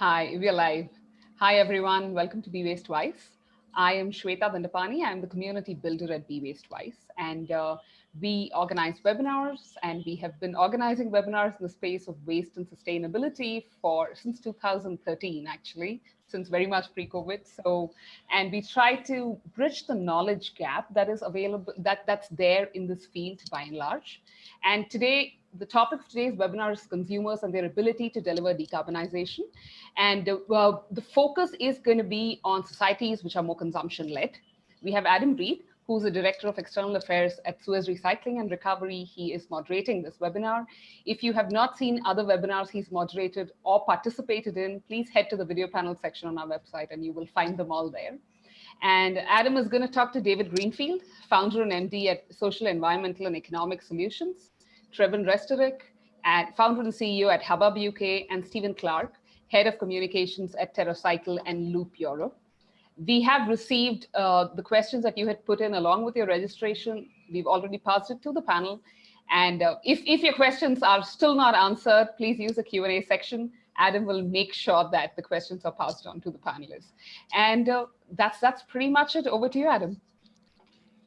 Hi, we're live. Hi, everyone. Welcome to Be Waste Wise. I am Shweta Dandapani. I'm the community builder at Be Waste Wise. And uh, we organize webinars and we have been organizing webinars in the space of waste and sustainability for since 2013, actually, since very much pre-COVID. So, and we try to bridge the knowledge gap that is available, that, that's there in this field by and large. And today, the topic of today's webinar is consumers and their ability to deliver decarbonization. And uh, well, the focus is going to be on societies which are more consumption led. We have Adam Read, who's the Director of External Affairs at Suez Recycling and Recovery. He is moderating this webinar. If you have not seen other webinars he's moderated or participated in, please head to the video panel section on our website and you will find them all there. And Adam is going to talk to David Greenfield, founder and MD at Social, Environmental and Economic Solutions, Trewin Restorick, and founder and CEO at Hubbub UK, and Stephen Clark, head of communications at TerraCycle and Loop Europe. We have received uh, the questions that you had put in along with your registration. We've already passed it to the panel. And uh, if, if your questions are still not answered, please use the Q&A section. Adam will make sure that the questions are passed on to the panelists. And uh, that's, that's pretty much it. Over to you, Adam.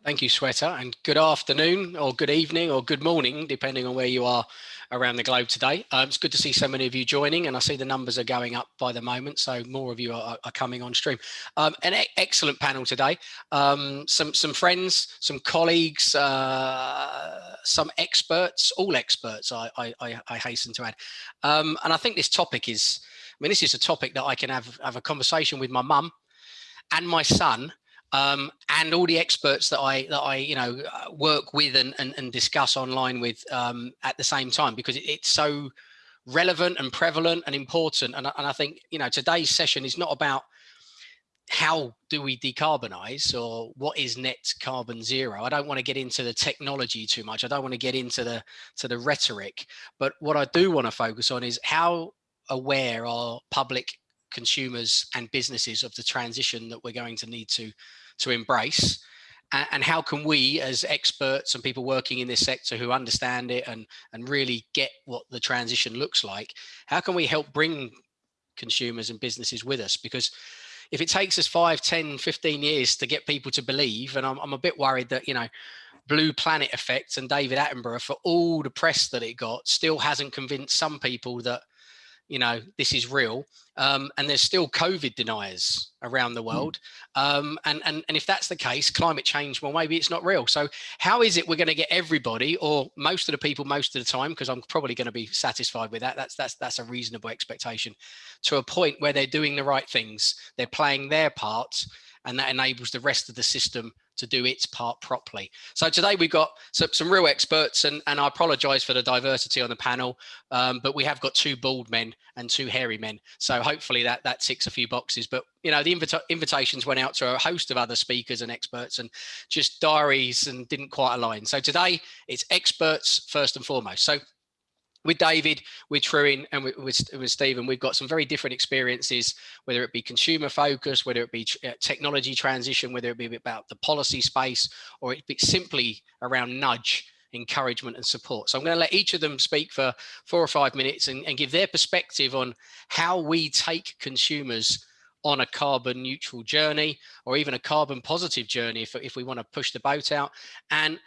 Thank you, Shweta, and good afternoon or good evening or good morning, depending on where you are around the globe today. Um, it's good to see so many of you joining and I see the numbers are going up by the moment, so more of you are, are coming on stream. Um, an e excellent panel today. Um, some, some friends, some colleagues, uh, some experts, all experts, I, I, I hasten to add. Um, and I think this topic is, I mean, this is a topic that I can have, have a conversation with my mum and my son um, and all the experts that I that I you know uh, work with and and, and discuss online with um, at the same time because it, it's so relevant and prevalent and important. And, and I think you know today's session is not about how do we decarbonize or what is net carbon zero. I don't want to get into the technology too much. I don't want to get into the to the rhetoric. But what i do want to focus on is how aware are public consumers and businesses of the transition that we're going to need to to embrace and, how can we as experts and people working in this sector who understand it and and really get what the transition looks like how can we help bring consumers and businesses with us? Because if it takes us 5 10 15 years to get people to believe and i'm, I'm a bit worried that you know blue planet effect and david attenborough for all the press that it got still hasn't convinced some people that you know, this is real. Um, and there's still COVID deniers around the hmm. world. Um, and, and, and if that's the case, climate change, well, maybe it's not real. So how is it we're going to get everybody or most of the people most of the time, because I'm probably going to be satisfied with that. That's, that's, that's a reasonable expectation to a point where they're doing the right things. They're playing their part and that enables the rest of the system to do its part properly. So today we've got some, some real experts and, and I apologize for the diversity on the panel, um, but we have got two bald men and two hairy men. So hopefully that, that ticks a few boxes, but you know, the invita invitations went out to a host of other speakers and experts and just diaries and didn't quite align. So today it's experts first and foremost. So with David, with Trewin, and with, with, with, Stephen, we've got some very different experiences, whether it be consumer focus, whether it be uh, technology transition, whether it be about the policy space, or it be simply around nudge, encouragement and support. So I'm going to let each of them speak for four or five minutes and, and give their perspective on how we take consumers on a carbon neutral journey or even a carbon positive journey if, if we want to push the boat out and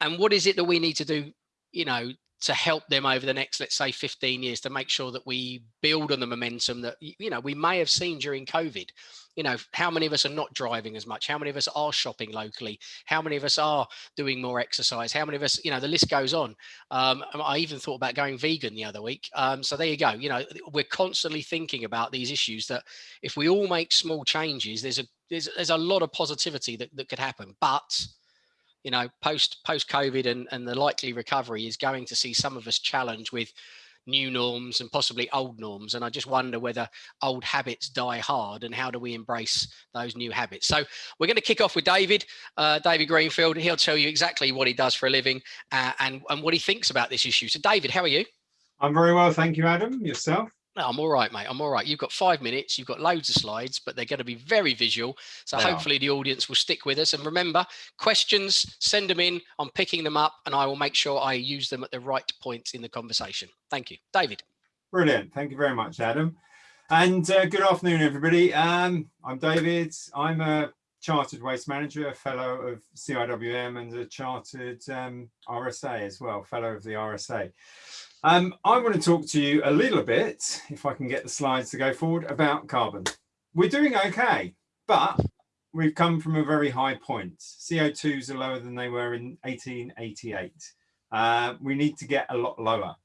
and what is it that we need to do you know to help them over the next, let's say 15 years to make sure that we build on the momentum that, you know, we may have seen during COVID. You know, how many of us are not driving as much? How many of us are shopping locally? How many of us are doing more exercise? How many of us, you know, the list goes on. Um, I even thought about going vegan the other week. Um, so there you go. You know, we're constantly thinking about these issues that if we all make small changes, there's a, there's, there's a lot of positivity that, that could happen. But you know, post post COVID and, and the likely recovery is going to see some of us challenged with new norms and possibly old norms. And I just wonder whether old habits die hard and how do we embrace those new habits? So we're going to kick off with David, uh, David Greenfield. And he'll tell you exactly what he does for a living uh, and, and what he thinks about this issue. So David, how are you? I'm very well. Thank you, Adam. Yourself? No, I'm all right, mate. I'm all right. You've got five minutes. You've got loads of slides, but they're going to be very visual. So they hopefully are. the audience will stick with us. And remember, questions, send them in. I'm picking them up and I will make sure I use them at the right points in the conversation. Thank you. David. Brilliant. Thank you very much, Adam. And uh, good afternoon, everybody. Um, I'm David. I'm a chartered waste manager, a fellow of CIWM and a chartered um, RSA as well, fellow of the RSA. Um, I want to talk to you a little bit, if I can get the slides to go forward, about carbon. We're doing okay, but we've come from a very high point. CO2s are lower than they were in 1888. Uh, we need to get a lot lower.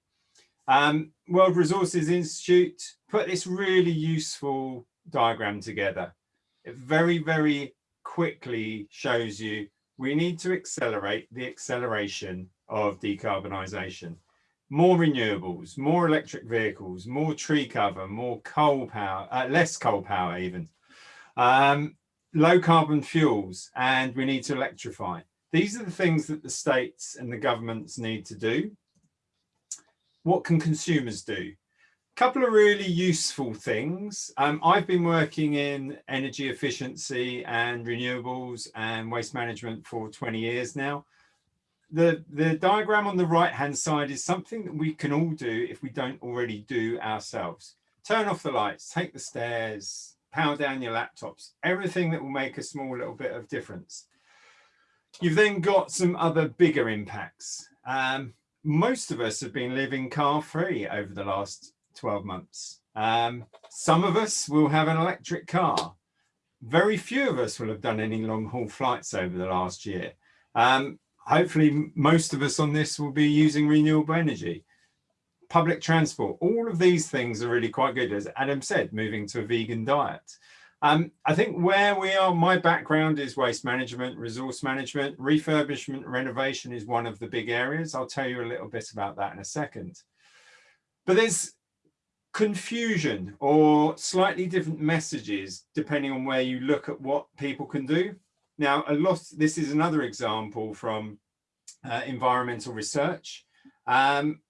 Um, World Resources Institute put this really useful diagram together. It very, very quickly shows you we need to accelerate the acceleration of decarbonisation. More renewables, more electric vehicles, more tree cover, more coal power, uh, less coal power even, um, low carbon fuels, and we need to electrify. These are the things that the states and the governments need to do. What can consumers do? A couple of really useful things. Um, I've been working in energy efficiency and renewables and waste management for 20 years now. The, the diagram on the right hand side is something that we can all do if we don't already do ourselves. Turn off the lights, take the stairs, power down your laptops, everything that will make a small little bit of difference. You've then got some other bigger impacts. Um, most of us have been living car free over the last 12 months. Um, some of us will have an electric car. Very few of us will have done any long haul flights over the last year. Um, hopefully most of us on this will be using renewable energy. Public transport, all of these things are really quite good. As Adam said, moving to a vegan diet. Um, I think where we are, my background is waste management, resource management, refurbishment, renovation is one of the big areas. I'll tell you a little bit about that in a second. But there's confusion or slightly different messages depending on where you look at what people can do. Now, a lot, this is another example from uh, environmental research. Um,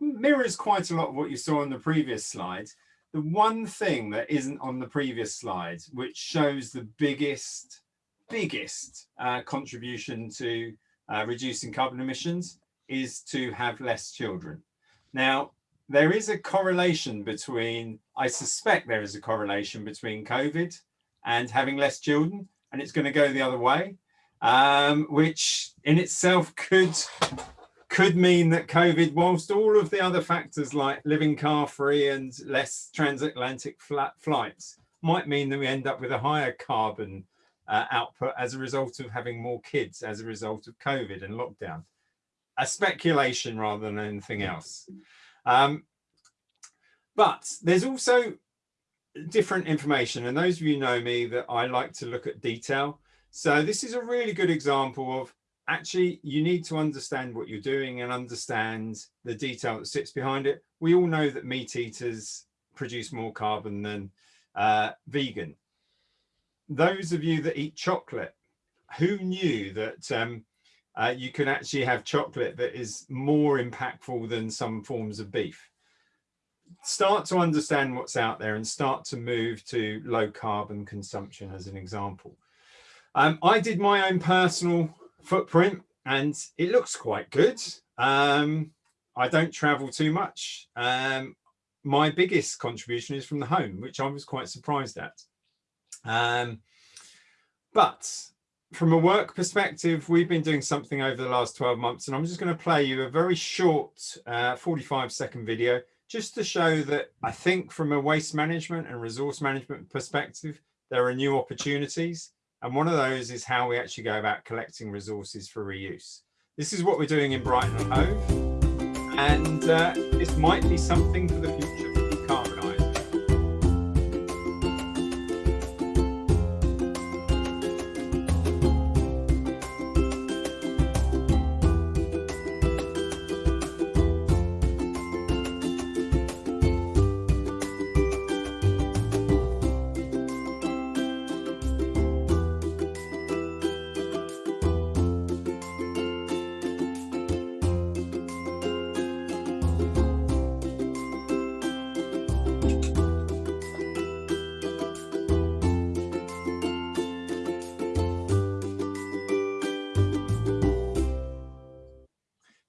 mirrors quite a lot of what you saw on the previous slide. The one thing that isn't on the previous slide, which shows the biggest, biggest uh, contribution to uh, reducing carbon emissions is to have less children. Now, there is a correlation between, I suspect there is a correlation between COVID and having less children, and it's going to go the other way, um, which in itself could could mean that COVID, whilst all of the other factors like living car free and less transatlantic flat flights might mean that we end up with a higher carbon uh, output as a result of having more kids as a result of COVID and lockdown. A speculation rather than anything else. Um, but there's also different information. And those of you know me that I like to look at detail. So this is a really good example of actually you need to understand what you're doing and understand the detail that sits behind it. We all know that meat eaters produce more carbon than uh, vegan. Those of you that eat chocolate, who knew that um, uh, you can actually have chocolate that is more impactful than some forms of beef. Start to understand what's out there and start to move to low carbon consumption as an example. Um, I did my own personal footprint and it looks quite good. Um, I don't travel too much. Um, my biggest contribution is from the home, which I was quite surprised at. Um, but from a work perspective, we've been doing something over the last 12 months, and I'm just going to play you a very short uh, 45 second video just to show that I think from a waste management and resource management perspective, there are new opportunities. And one of those is how we actually go about collecting resources for reuse. This is what we're doing in Brighton and Hove. And uh, this might be something for the future.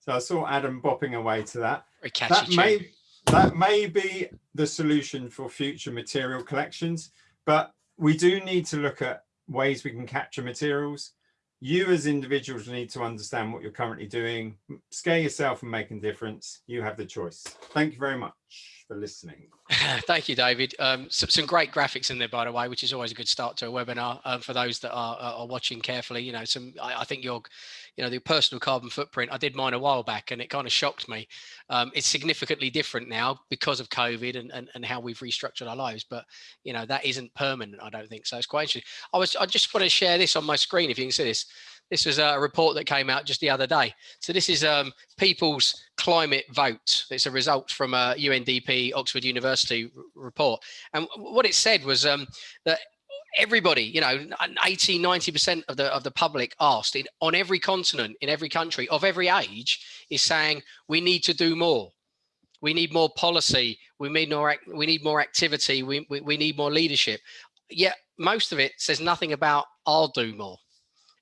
So I saw Adam bopping away to that. That may that may be the solution for future material collections, but we do need to look at ways we can capture materials. You as individuals need to understand what you're currently doing, scare yourself and make a difference. You have the choice. Thank you very much for listening. Thank you, David. Um, some, some, great graphics in there, by the way, which is always a good start to a webinar um, for those that are, are, watching carefully. You know, some I, I, think your, you know, the personal carbon footprint. I did mine a while back, and it kind of shocked me. Um, it's significantly different now because of COVID and, and and how we've restructured our lives. But you know, that isn't permanent. I don't think so. It's quite interesting. I was I just want to share this on my screen if you can see this. This was a report that came out just the other day. So this is um, people's climate vote. It's a result from a UNDP Oxford University report. And what it said was um, that everybody, you know, 80, 90% of the of the public asked in, on every continent, in every country, of every age, is saying we need to do more. We need more policy. We need more. We need more activity. We, we, we need more leadership. Yet most of it says nothing about I'll do more.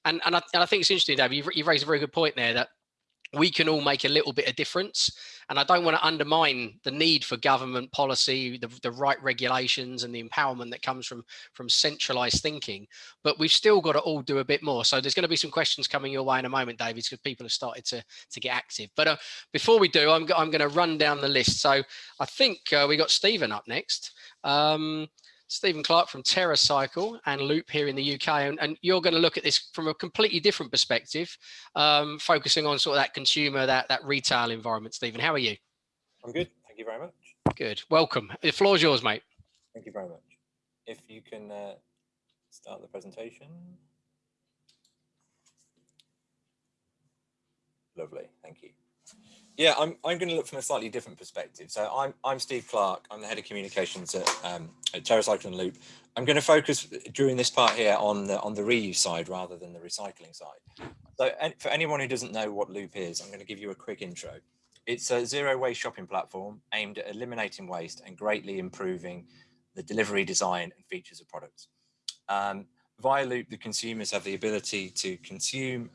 And, and, I, and I think it's interesting, Dave, you've, you've raised a very good point there that we can all make a little bit of difference. And I don't want to undermine the need for government policy, the, the right regulations and the empowerment that comes from, from centralized thinking, but we've still got to all do a bit more. So there's going to be some questions coming your way in a moment, David, because people have started to, to get active. But uh, before we do, I'm, I'm going to run down the list. So I think uh, we got Stephen up next. Um, Stephen Clark from TerraCycle and Loop here in the UK. And, and you're going to look at this from a completely different perspective, um, focusing on sort of that consumer, that, that retail environment. Stephen, how are you? I'm good. Thank you very much. Good. Welcome. The floor is yours, mate. Thank you very much. If you can uh, start the presentation. Lovely. Thank you. Yeah, I'm, I'm going to look from a slightly different perspective. So I'm, I'm Steve Clark. I'm the head of communications at, um, at TerraCycle and Loop. I'm going to focus during this part here on the, on the reuse side rather than the recycling side. So for anyone who doesn't know what Loop is, I'm going to give you a quick intro. It's a zero waste shopping platform aimed at eliminating waste and greatly improving the delivery design and features of products. Um, via Loop, the consumers have the ability to consume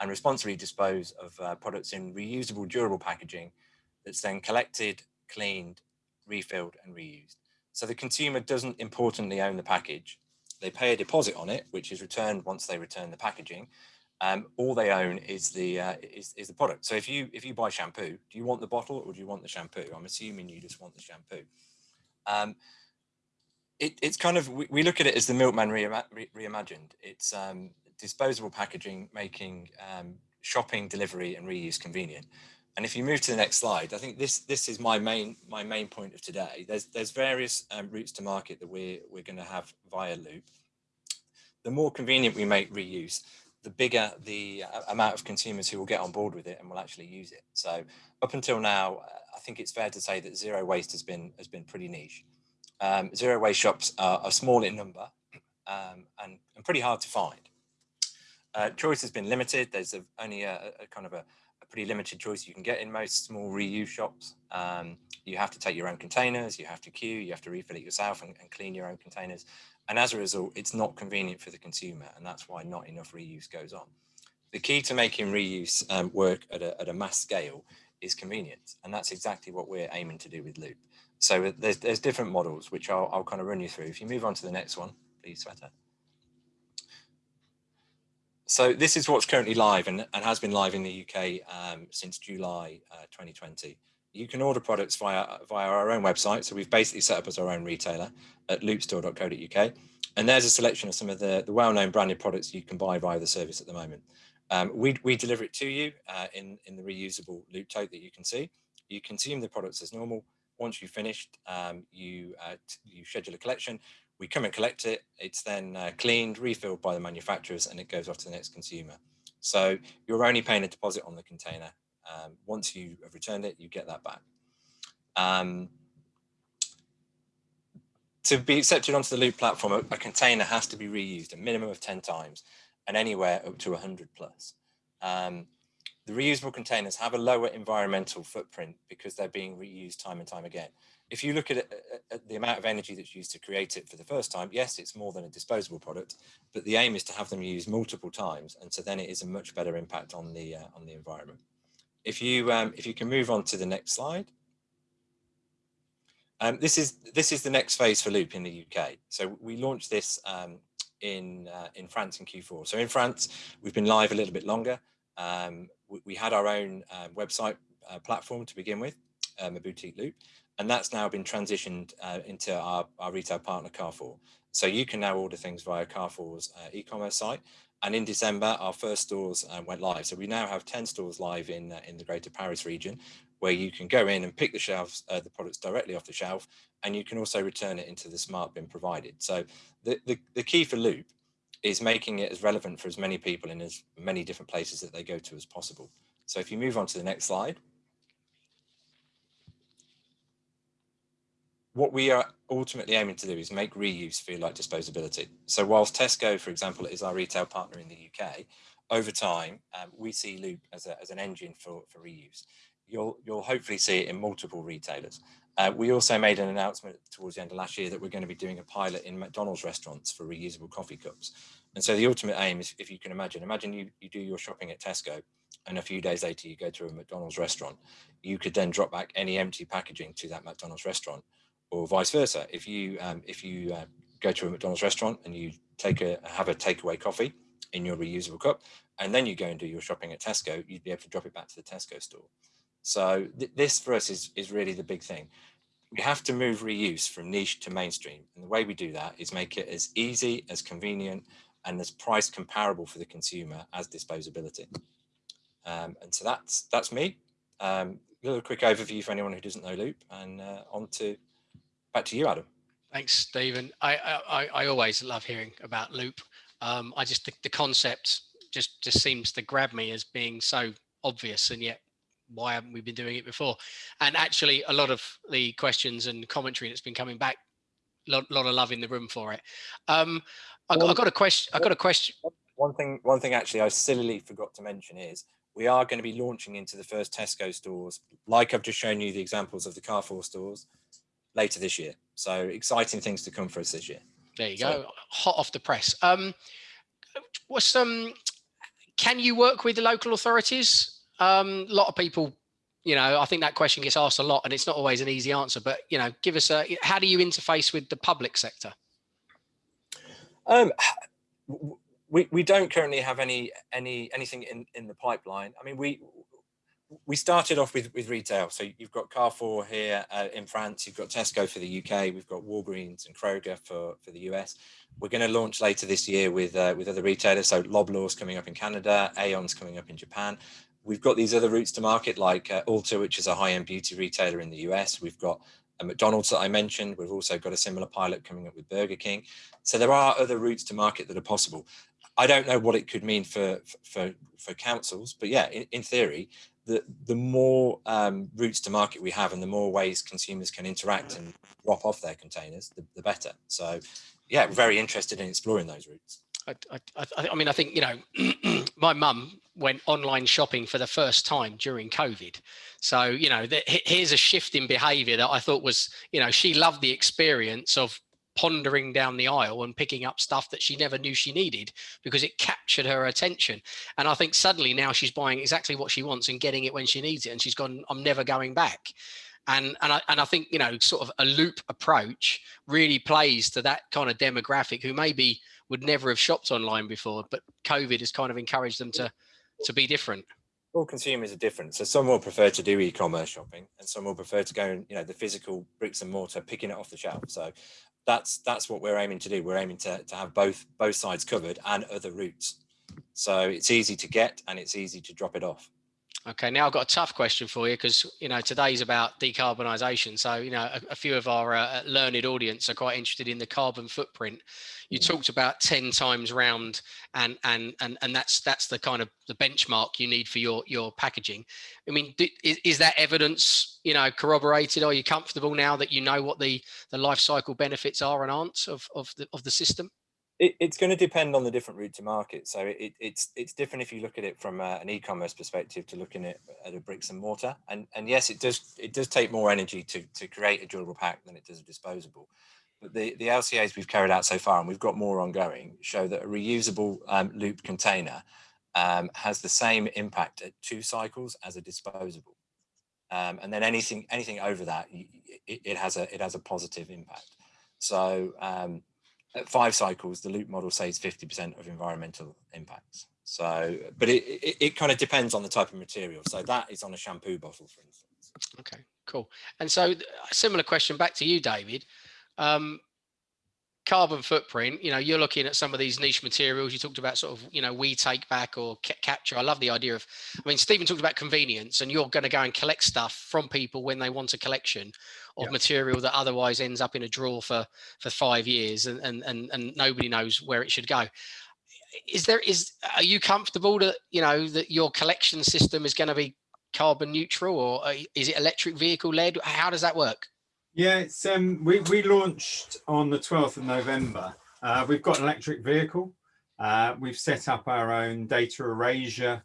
and responsibly dispose of uh, products in reusable durable packaging that's then collected, cleaned, refilled and reused. So the consumer doesn't importantly own the package. They pay a deposit on it, which is returned once they return the packaging. Um, all they own is the uh, is, is the product. So if you if you buy shampoo, do you want the bottle or do you want the shampoo? I'm assuming you just want the shampoo. Um, it, it's kind of we, we, look at it as the milkman reimagined. It's um, disposable packaging making um, shopping, delivery and reuse convenient. And if you move to the next slide, I think this this is my main my main point of today. There's there's various um, routes to market that we're we're going to have via Loop. The more convenient we make reuse, the bigger the uh, amount of consumers who will get on board with it and will actually use it. So up until now, uh, I think it's fair to say that zero waste has been has been pretty niche. Um, zero waste shops are, are small in number um, and, and pretty hard to find. Uh, choice has been limited. There's a, only a, a, kind of a, a, pretty limited choice you can get in most small reuse shops. Um, you have to take your own containers, you have to queue, you have to refill it yourself and, and, clean your own containers. And as a result, it's not convenient for the consumer. And that's why not enough reuse goes on. The key to making reuse um, work at a, at a mass scale is convenience. And that's exactly what we're aiming to do with Loop. So uh, there's, there's different models, which I'll, I'll kind of run you through. If you move on to the next one, please, Shweta. So this is what's currently live and, and has been live in the UK um, since July uh, 2020. You can order products via, via our own website. So we've basically set up as our own retailer at loopstore.co.uk. And there's a selection of some of the, the well-known branded products you can buy via the service at the moment. Um, we, we deliver it to you uh, in, in the reusable loop tote that you can see. You consume the products as normal. Once you've finished, um, you, uh, you schedule a collection we come and collect it. It's then uh, cleaned, refilled by the manufacturers, and it goes off to the next consumer. So you're only paying a deposit on the container. Um, once you have returned it, you get that back. Um, to be accepted onto the Loop platform, a, a, container has to be reused a minimum of 10 times and anywhere up to 100 plus. Um, the reusable containers have a lower environmental footprint because they're being reused time and time again if you look at, it, at, the amount of energy that's used to create it for the first time, yes, it's more than a disposable product, but the aim is to have them used multiple times, and so then it is a much better impact on the uh, on the environment. If you um, if you can move on to the next slide, Um, this is this is the next phase for Loop in the UK. So we launched this um, in uh, in France in Q4. So in France, we've been live a little bit longer. Um, we, we, had our own uh, website uh, platform to begin with, um, a boutique Loop, and that's now been transitioned uh, into our, our retail partner Carrefour. So you can now order things via Carrefour's uh, e-commerce site. And in December, our first stores uh, went live. So we now have 10 stores live in, uh, in the Greater Paris region, where you can go in and pick the shelves, uh, the products directly off the shelf, and you can also return it into the smart bin provided. So the, the, the key for Loop is making it as relevant for as many people in as many different places that they go to as possible. So if you move on to the next slide. What we are ultimately aiming to do is make reuse feel like disposability. So whilst Tesco, for example, is our retail partner in the UK, over time, um, we see Loop as, a, as an engine for, for reuse. You'll, you'll hopefully see it in multiple retailers. Uh, we also made an announcement towards the end of last year that we're going to be doing a pilot in McDonald's restaurants for reusable coffee cups. And so the ultimate aim is, if you can imagine, imagine you, you do your shopping at Tesco and a few days later you go to a McDonald's restaurant. You could then drop back any empty packaging to that McDonald's restaurant or vice versa. If you um, if you uh, go to a McDonald's restaurant and you take a have a takeaway coffee in your reusable cup, and then you go and do your shopping at Tesco, you'd be able to drop it back to the Tesco store. So th this for us is is really the big thing. We have to move reuse from niche to mainstream, and the way we do that is make it as easy, as convenient, and as price comparable for the consumer as disposability. Um, and so that's that's me. Um, a little quick overview for anyone who doesn't know Loop, and uh, on to back to you, Adam. Thanks, Stephen. I, I, I always love hearing about Loop. Um, I just think the concept just just seems to grab me as being so obvious, and yet why haven't we been doing it before? And actually, a lot of the questions and commentary that's been coming back, a lot, lot of love in the room for it. Um, I, got, I got a question. I got a question. One thing, one thing actually, I sillily forgot to mention is we are going to be launching into the first Tesco stores, like I've just shown you the examples of the Carrefour stores later this year. So exciting things to come for us this year. There you so, go, hot off the press. Um, what's um, can you work with the local authorities? Um, a lot of people, you know, I think that question gets asked a lot, and it's not always an easy answer. But you know, give us a how do you interface with the public sector? Um, we we don't currently have any any anything in in the pipeline. I mean, we we started off with, with retail. So you've got Carrefour here uh, in France, you've got Tesco for the UK, we've got Walgreens and Kroger for, for the US. We're going to launch later this year with uh, with other retailers. So Loblaws coming up in Canada, Aeon's coming up in Japan. We've got these other routes to market like uh, Ulta, which is a high-end beauty retailer in the US. We've got a McDonald's that I mentioned. We've also got a similar pilot coming up with Burger King. So there are other routes to market that are possible. I don't know what it could mean for for for councils, but yeah, in, in theory, the, the more um, routes to market we have and the more ways consumers can interact and drop off their containers, the, the better. So yeah, very interested in exploring those routes. I, I, I mean, I think, you know, my mum went online shopping for the first time during COVID. So, you know, the, here's a shift in behavior that I thought was, you know, she loved the experience of pondering down the aisle and picking up stuff that she never knew she needed because it captured her attention. And I think suddenly now she's buying exactly what she wants and getting it when she needs it. And she's gone, I'm never going back. And, and, I, and I think, you know, sort of a loop approach really plays to that kind of demographic who maybe would never have shopped online before, but COVID has kind of encouraged them to, to be different all consumers are different. So some will prefer to do e-commerce shopping and some will prefer to go and, you know, the physical bricks and mortar, picking it off the shelf. So that's that's what we're aiming to do. We're aiming to, to have both both sides covered and other routes. So it's easy to get and it's easy to drop it off. Okay, now I've got a tough question for you because you know today's about decarbonisation. So you know a, a few of our uh, learned audience are quite interested in the carbon footprint. You mm. talked about ten times round, and and and and that's that's the kind of the benchmark you need for your your packaging. I mean, do, is, is that evidence you know corroborated? Are you comfortable now that you know what the the life cycle benefits are and aren't of of the of the system? It, it's going to depend on the different route to market. So it, it's it's different if you look at it from a, an e-commerce perspective to looking at, at a bricks and mortar. And and yes, it does it does take more energy to to create a durable pack than it does a disposable. But the, the LCAs we've carried out so far, and we've got more ongoing, show that a reusable um, loop container um, has the same impact at two cycles as a disposable. um, and then anything anything over that, it, it, has a it has a positive impact. So um, at five cycles, the loop model saves 50% of environmental impacts. So, but it, it, it kind of depends on the type of material. So that is on a shampoo bottle, for instance. Okay, cool. And so a similar question back to you, David. Um, carbon footprint, you know, you're looking at some of these niche materials. You talked about sort of, you know, we take back or capture. I love the idea of, I mean, Stephen talked about convenience and you're going to go and collect stuff from people when they want a collection of yeah. material that otherwise ends up in a drawer for, for five years and, and, and, and nobody knows where it should go. Is there, is, are you comfortable that, you know, that your collection system is going to be carbon neutral or uh, is it electric vehicle led? How does that work? Yeah, it's um, we we launched on the 12th of November. Uh, we've got an electric vehicle. Uh, we've set up our own data erasure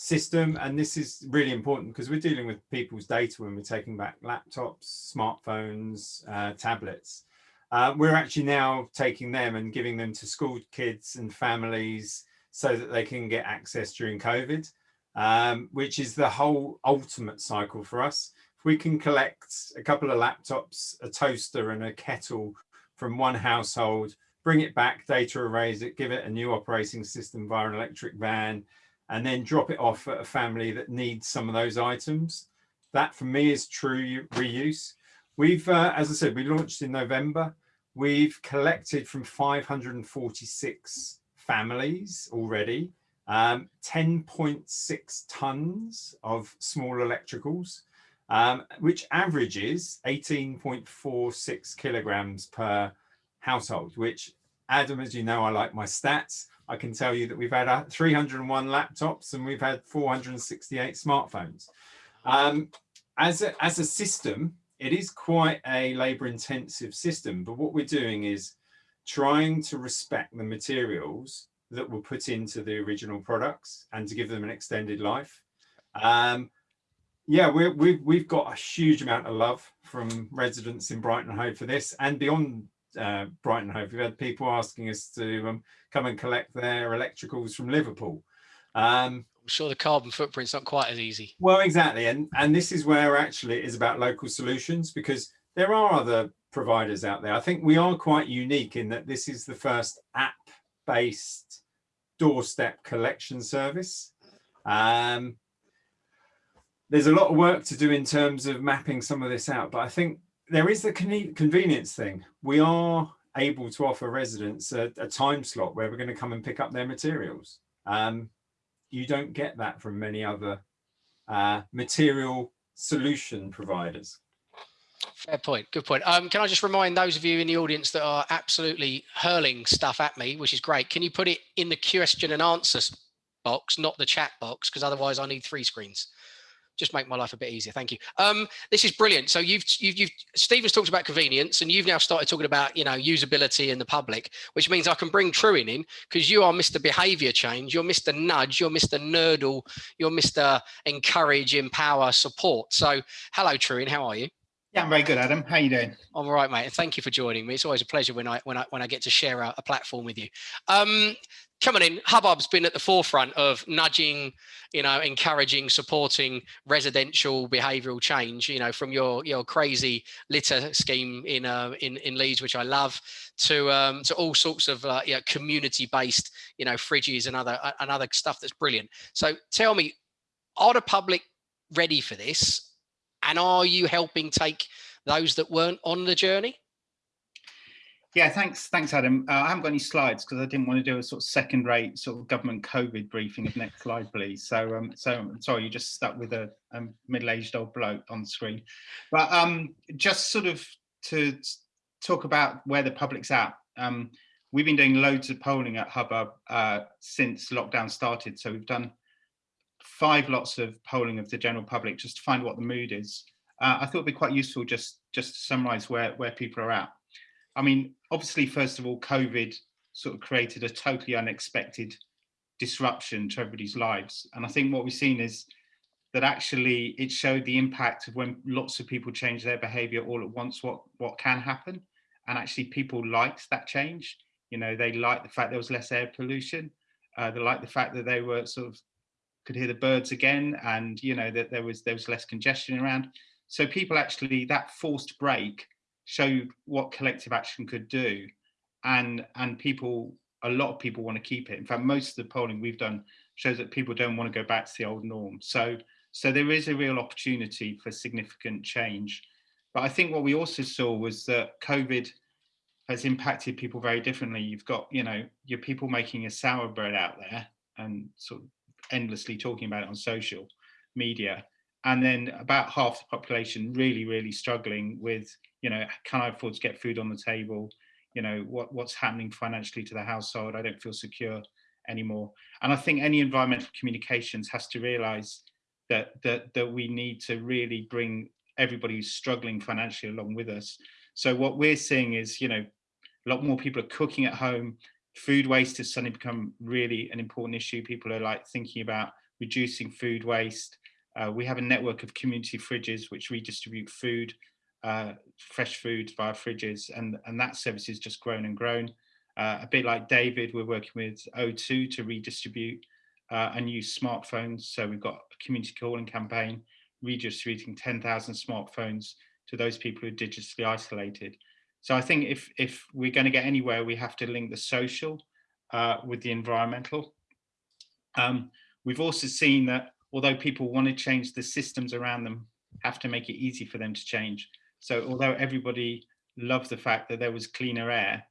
system, and this is really important because we're dealing with people's data when we're taking back laptops, smartphones, uh, tablets. Uh, we're actually now taking them and giving them to school kids and families so that they can get access during COVID, um, which is the whole ultimate cycle for us if we can collect a couple of laptops, a toaster and a kettle from one household, bring it back, data erase it, give it a new operating system via an electric van, and then drop it off at a family that needs some of those items. That for me is true reuse. We've, uh, as I said, we launched in November. We've collected from 546 families already, um, 10.6 tons of small electricals um, which averages 18.46 kilograms per household, which Adam, as you know, I like my stats. I can tell you that we've had 301 laptops and we've had 468 smartphones. Um, as, a, as a system, it is quite a labor intensive system, but what we're doing is trying to respect the materials that were put into the original products and to give them an extended life. Um, yeah, we we've, we've got a huge amount of love from residents in Brighton Hove for this and beyond uh, Brighton Hove. We've had people asking us to um, come and collect their electricals from Liverpool. Um, I'm sure the carbon footprint's not quite as easy. Well, exactly. And, and this is where actually it is about local solutions because there are other providers out there. I think we are quite unique in that this is the first app-based doorstep collection service. Um, there's a lot of work to do in terms of mapping some of this out, but I think there is the convenience thing. We are able to offer residents a, a time slot where we're going to come and pick up their materials. Um, you don't get that from many other uh, material solution providers. Fair point. Good point. Um, can I just remind those of you in the audience that are absolutely hurling stuff at me, which is great. Can you put it in the question and answers box, not the chat box, because otherwise I need three screens just make my life a bit easier. Thank you. Um, this is brilliant. So you've, you've, you've, Stephen's talked about convenience and you've now started talking about, you know, usability in the public, which means I can bring Trewin in because you are Mr. Behavior Change, you're Mr. Nudge, you're Mr. Nerdle, you're Mr. Encourage, Empower, Support. So hello, Trewin, how are you? Yeah, I'm very good, Adam. How you doing? I'm all right, mate. And thank you for joining me. It's always a pleasure when I when I when I get to share a, a platform with you. Um, coming in, Hubbub's been at the forefront of nudging, you know, encouraging, supporting residential behavioural change. You know, from your your crazy litter scheme in uh, in in Leeds, which I love, to um, to all sorts of uh, you know, community-based, you know, fridges and other uh, and other stuff that's brilliant. So tell me, are the public ready for this? And are you helping take those that weren't on the journey? Yeah, thanks, thanks, Adam. Uh, I haven't got any slides because I didn't want to do a sort of second-rate sort of government COVID briefing. Of next slide, please. So, um, so sorry, you just stuck with a, a middle-aged old bloke on screen. But um, just sort of to talk about where the public's at. Um, we've been doing loads of polling at Hubbub uh, since lockdown started. So we've done five lots of polling of the general public just to find what the mood is. Uh, I thought it'd be quite useful just just to summarise where where people are at. I mean, obviously, first of all, COVID sort of created a totally unexpected disruption to everybody's lives. And I think what we've seen is that actually it showed the impact of when lots of people change their behavior all at once, what, what can happen. And actually people liked that change. You know, they liked the fact there was less air pollution. Uh, they liked the fact that they were sort of could hear the birds again, and you know that there was there was less congestion around. So people actually that forced break showed what collective action could do, and and people a lot of people want to keep it. In fact, most of the polling we've done shows that people don't want to go back to the old norm. So so there is a real opportunity for significant change. But I think what we also saw was that COVID has impacted people very differently. You've got, you know, your people making a sour bread out there and sort of endlessly talking about it on social media. And then about half the population really, really struggling with, you know, can I afford to get food on the table? You know, what, what's happening financially to the household? I don't feel secure anymore. And I think any environmental communications has to realize that, that, that we need to really bring everybody who's struggling financially along with us. So what we're seeing is, you know, a lot more people are cooking at home. Food waste has suddenly become really an important issue. People are like thinking about reducing food waste. Uh, we have a network of community fridges which redistribute food, uh, fresh food via fridges, and, and that service has just grown and grown. Uh, a bit like David, we're working with O2 to redistribute uh, and use smartphones. So we've got a community calling campaign redistributing 10,000 smartphones to those people who are digitally isolated. So I think if, if we're going to get anywhere, we have to link the social uh, with the environmental. Um, we've also seen that although people want to change, the systems around them have to make it easy for them to change. So although everybody loved the fact that there was cleaner air,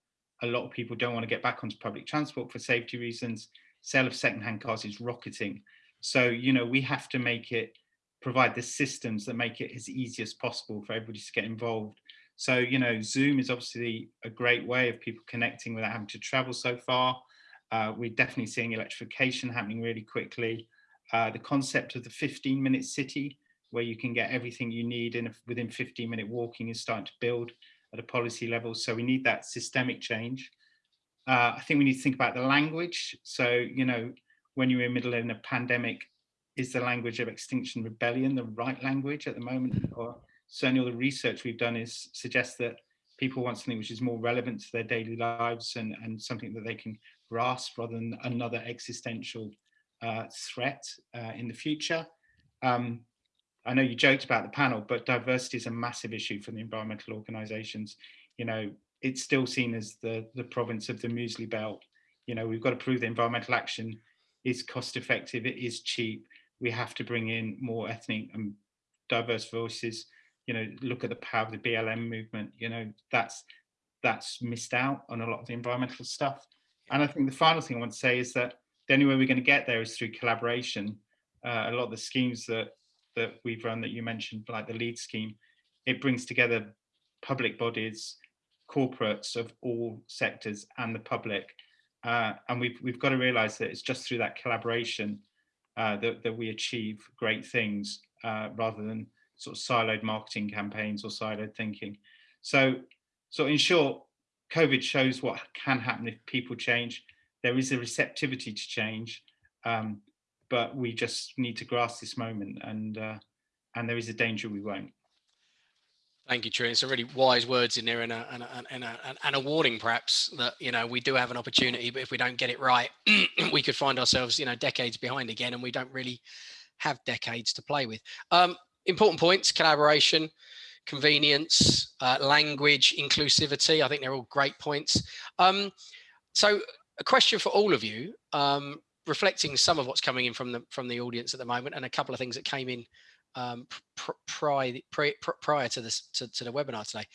a lot of people don't want to get back onto public transport for safety reasons. Sale of secondhand cars is rocketing. So, you know, we have to make it, provide the systems that make it as easy as possible for everybody to get involved. So, you know, Zoom is obviously a great way of people connecting without having to travel so far. Uh, we're definitely seeing electrification happening really quickly. Uh, the concept of the 15 minute city, where you can get everything you need in a, within 15 minute walking is starting to build at a policy level. So we need that systemic change. Uh, I think we need to think about the language. So, you know, when you're in the middle of a pandemic, is the language of extinction rebellion the right language at the moment? Or certainly all the research we've done is suggests that people want something which is more relevant to their daily lives and, and something that they can grasp rather than another existential uh, threat uh, in the future. Um, I know you joked about the panel, but diversity is a massive issue for the environmental organisations. You know, it's still seen as the, the province of the muesli belt. You know, we've got to prove that environmental action is cost effective, it is cheap. We have to bring in more ethnic and diverse voices. You know, look at the power of the BLM movement. You know, that's that's missed out on a lot of the environmental stuff. And I think the final thing I want to say is that the only way we're going to get there is through collaboration. Uh, a lot of the schemes that that we've run that you mentioned, like the LEAD scheme, it brings together public bodies, corporates of all sectors and the public. Uh, and we've, we've got to realize that it's just through that collaboration uh, that, that we achieve great things uh, rather than sort of siloed marketing campaigns or siloed thinking. So, so in short, COVID shows what can happen if people change. There is a receptivity to change. Um, but we just need to grasp this moment and uh, and there is a danger we won't. Thank you. It's a really wise words in there and a, and, a, and, a, and a warning perhaps that, you know, we do have an opportunity, but if we don't get it right, we could find ourselves, you know, decades behind again and we don't really have decades to play with. Um, important points, collaboration, convenience, uh, language, inclusivity. I think they're all great points. Um, so a question for all of you. Um, reflecting some of what's coming in from the from the audience at the moment and a couple of things that came in um, pr prior, prior, prior to this to, to the webinar today.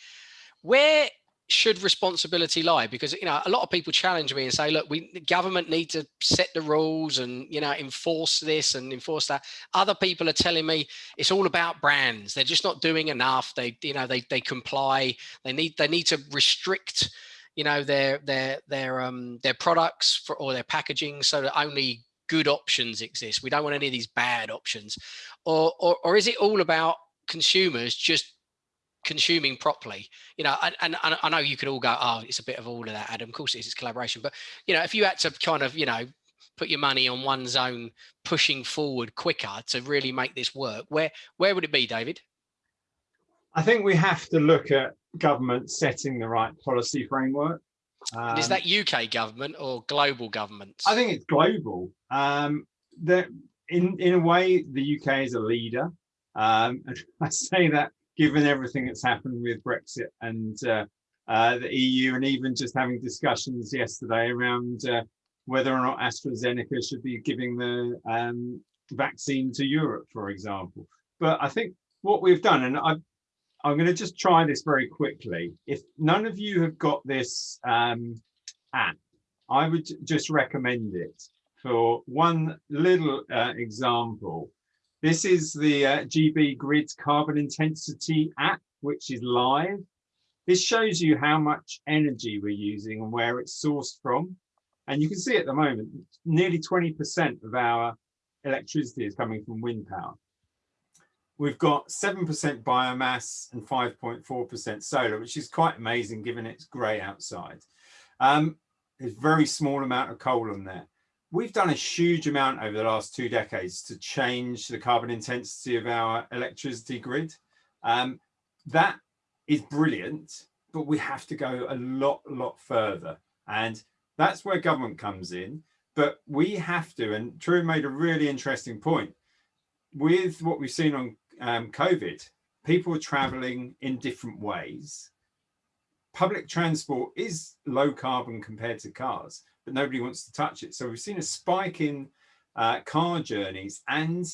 Where should responsibility lie? Because you know a lot of people challenge me and say, look, we the government need to set the rules and you know enforce this and enforce that. Other people are telling me it's all about brands. They're just not doing enough. They you know they they comply. They need they need to restrict you know their their their um their products for or their packaging so that only good options exist. We don't want any of these bad options. Or or, or is it all about consumers just consuming properly? You know and, and, i know you could all go oh it's a bit of all of that adam. Of course it is it's collaboration. But you know if you had to kind of you know put your money on one zone pushing forward quicker to really make this work where where would it be david I think we have to look at government setting the right policy framework. Um, is that UK government or global governments? I think it's global. Um, that in in a way, the UK is a leader. Um, and I say that given everything that's happened with Brexit and uh, uh, the EU, and even just having discussions yesterday around uh, whether or not AstraZeneca should be giving the um, vaccine to Europe, for example. But I think what we've done, and I, I'm going to just try this very quickly. If none of you have got this um, app, I would just recommend it for one little uh, example. This is the uh, GB Grid Carbon Intensity app, which is live. This shows you how much energy we're using and where it's sourced from. And you can see at the moment, nearly 20% of our electricity is coming from wind power. We've got 7% biomass and 5.4% solar, which is quite amazing given it's grey outside. Um, there's very small amount of coal on there. We've done a huge amount over the last two decades to change the carbon intensity of our electricity grid. Um, that is brilliant, but we have to go a lot, lot further. And that's where government comes in. But we have to, and True made a really interesting point, with what we've seen on um, COVID, people are traveling in different ways. Public transport is low carbon compared to cars, but nobody wants to touch it. So we've seen a spike in uh, car journeys and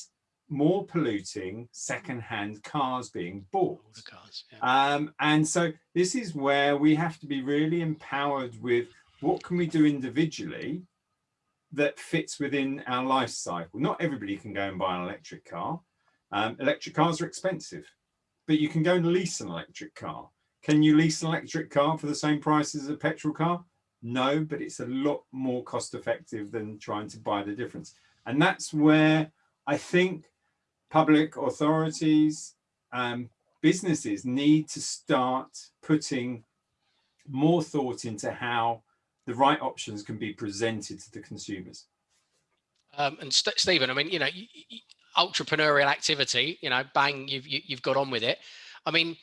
more polluting second-hand cars being bought. Cars, yeah. Um, and so this is where we have to be really empowered with what can we do individually that fits within our life cycle. Not everybody can go and buy an electric car. Um, electric cars are expensive, but you can go and lease an electric car. Can you lease an electric car for the same price as a petrol car? No, but it's a lot more cost effective than trying to buy the difference. And that's where I think public authorities, um, businesses need to start putting more thought into how the right options can be presented to the consumers. Um, and St Stephen, I mean, you know, entrepreneurial activity, you know, bang, you've you, have you have got on with it. I mean,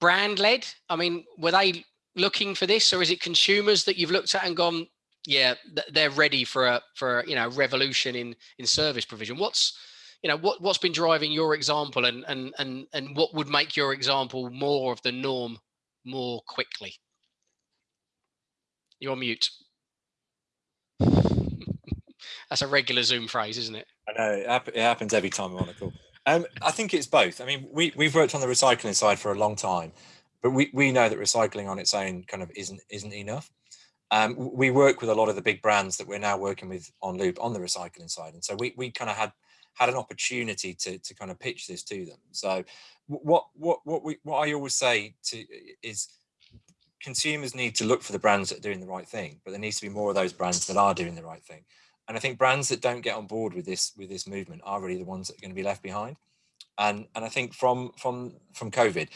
brand led. I mean, were they looking for this, or is it consumers that you've looked at and gone, yeah, they're ready for a for a, you know revolution in in service provision? What's you know what what's been driving your example, and and and and what would make your example more of the norm more quickly? You're on mute. That's a regular Zoom phrase, isn't it? I know it, happens every time I'm on a call. Um, I think it's both. I mean, we we've worked on the recycling side for a long time, but we we know that recycling on its own kind of isn't isn't enough. Um, we work with a lot of the big brands that we're now working with on Loop on the recycling side, and so we we kind of had had an opportunity to to kind of pitch this to them. So what what what we what I always say to is consumers need to look for the brands that are doing the right thing, but there needs to be more of those brands that are doing the right thing. And I think brands that don't get on board with this with this movement are really the ones that are going to be left behind. And and I think from from from COVID,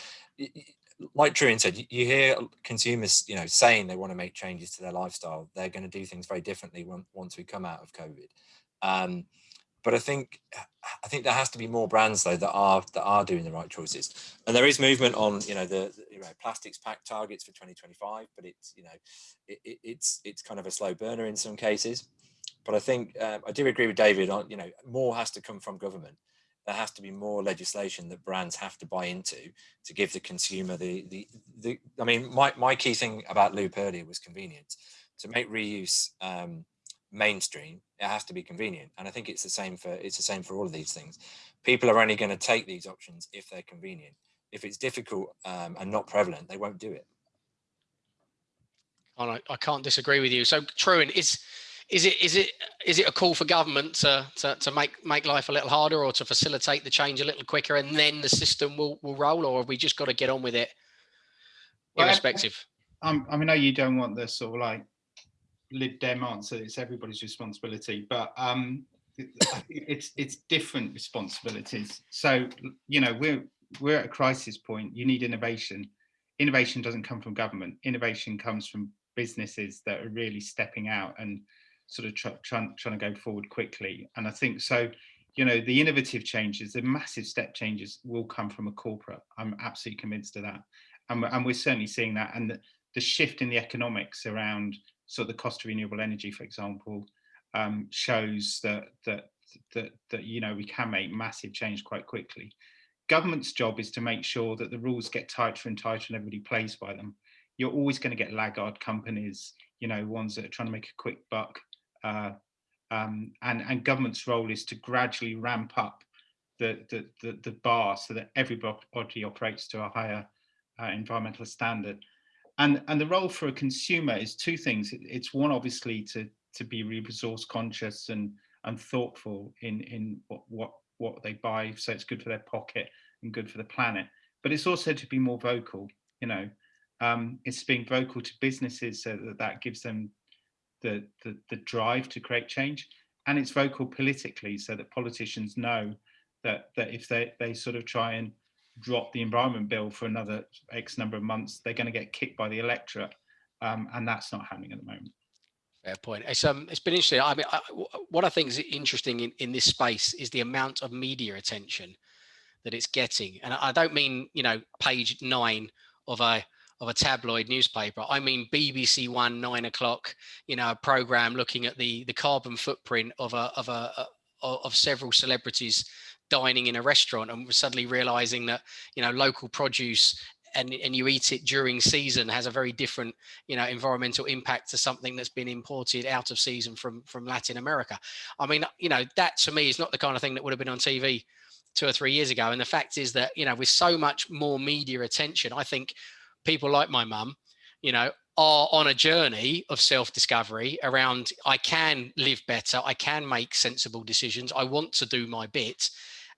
like Trewin said, you hear consumers, you know, saying they want to make changes to their lifestyle. They're going to do things very differently once we come out of COVID. Um, but I think I think there has to be more brands though that are that are doing the right choices, and there is movement on you know the, the you know, plastics pack targets for 2025, but it's you know it, it, it's it's kind of a slow burner in some cases. But I think um, I do agree with David on you know more has to come from government. There has to be more legislation that brands have to buy into to give the consumer the the, the I mean my my key thing about Loop earlier was convenience. To make reuse. Um, mainstream it has to be convenient. And i think it's the same for it's the same for all of these things. People are only going to take these options if they're convenient. If it's difficult um, and not prevalent they won't do it. I, I can't disagree with you. So Trewin is is it is it is it a call for government to, to to make make life a little harder or to facilitate the change a little quicker and then the system will will roll or have we just got to get on with it irrespective well, I, I know you don't want this sort of like Lib Dem answer. It's everybody's responsibility, but um, it's it's different responsibilities. So you know we're we're at a crisis point. You need innovation. Innovation doesn't come from government. Innovation comes from businesses that are really stepping out and sort of trying try, trying to go forward quickly. And I think so. You know the innovative changes, the massive step changes will come from a corporate. I'm absolutely convinced of that, and we're, and we're certainly seeing that. And the, the shift in the economics around sort of the cost of renewable energy, for example, um, shows that that that that you know we can make massive change quite quickly. Government's job is to make sure that the rules get tighter and tighter and everybody plays by them. You're always going to get laggard companies, you know, ones that are trying to make a quick buck. Uh, um, and, and government's role is to gradually ramp up the, the, the, the bar so that everybody operates to a higher uh, environmental standard. And, and the role for a consumer is two things. It's one, obviously, to, to be resource conscious and, and thoughtful in, in what, what, what they buy, so it's good for their pocket and good for the planet. But it's also to be more vocal, you know, um, it's being vocal to businesses so that that gives them the, the, the drive to create change. And it's vocal politically so that politicians know that, that if they, they sort of try and drop the environment bill for another X number of months, they're going to get kicked by the electorate. Um, and that's not happening at the moment. Fair point. It's um, it's been interesting. I mean, I, what I think is interesting in, in this space is the amount of media attention that it's getting, and I don't mean you know page nine of a of a tabloid newspaper. I mean BBC One nine o'clock, you know, a program looking at the the carbon footprint of a of a, a of several celebrities dining in a restaurant and suddenly realizing that you know local produce and, and you eat it during season has a very different you know environmental impact to something that's been imported out of season from from latin america i mean you know that to me is not the kind of thing that would have been on tv two or three years ago and the fact is that you know with so much more media attention i think people like my mum you know are on a journey of self-discovery around i can live better i can make sensible decisions i want to do my bit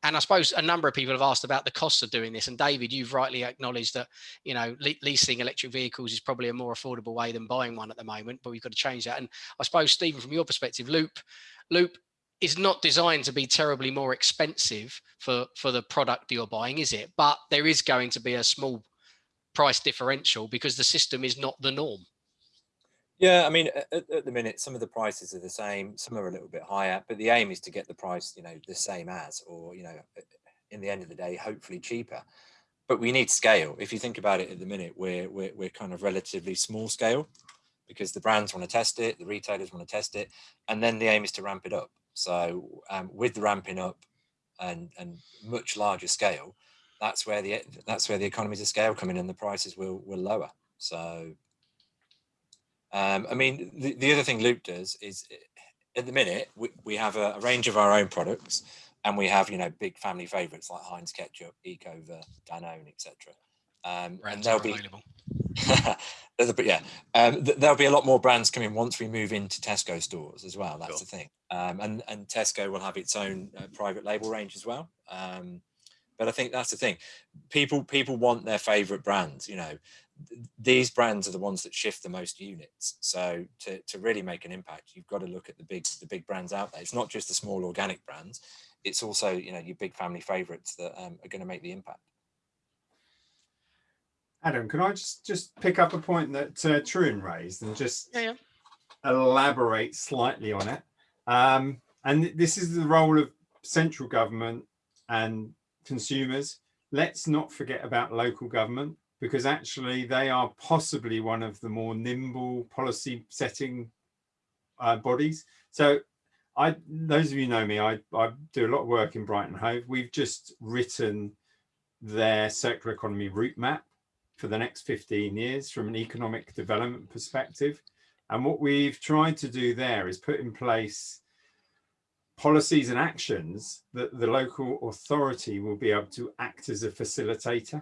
and I suppose a number of people have asked about the costs of doing this. And David, you've rightly acknowledged that you know le leasing electric vehicles is probably a more affordable way than buying one at the moment. But we've got to change that. And I suppose Stephen, from your perspective, Loop, Loop is not designed to be terribly more expensive for for the product you're buying, is it? But there is going to be a small price differential because the system is not the norm. Yeah, I mean, at, at, the minute, some of the prices are the same, some are a little bit higher, but the aim is to get the price, you know, the same as, or, you know, in the end of the day, hopefully cheaper. But we need scale. If you think about it at the minute, we're, we're, we're kind of relatively small scale because the brands want to test it, the retailers want to test it, and then the aim is to ramp it up. So um, with the ramping up and, and much larger scale, that's where the that's where the economies of scale come in and the prices will will lower. So um, I mean, the, the other thing Loop does is at the minute, we, we have a, a, range of our own products and we have, you know, big family favorites like Heinz ketchup, Ecover, Danone, etc. Um, and there'll be, but yeah, um, th there'll be a lot more brands coming once we move into Tesco stores as well. That's sure. the thing. Um, and, and Tesco will have its own uh, private label range as well. Um, but I think that's the thing. People people want their favorite brands. You know, these brands are the ones that shift the most units. So to, to really make an impact, you've got to look at the big the big brands out there. It's not just the small organic brands. It's also you know your big family favorites that um, are going to make the impact. Adam, can I just just pick up a point that uh, Trewin raised and just yeah, yeah. elaborate slightly on it? Um, and this is the role of central government and consumers. Let's not forget about local government because actually they are possibly one of the more nimble policy setting uh, bodies. So I, those of you know me, I, I do a lot of work in Brighton Hove. We've just written their circular economy route map for the next 15 years from an economic development perspective. And what we've tried to do there is put in place policies and actions that the local authority will be able to act as a facilitator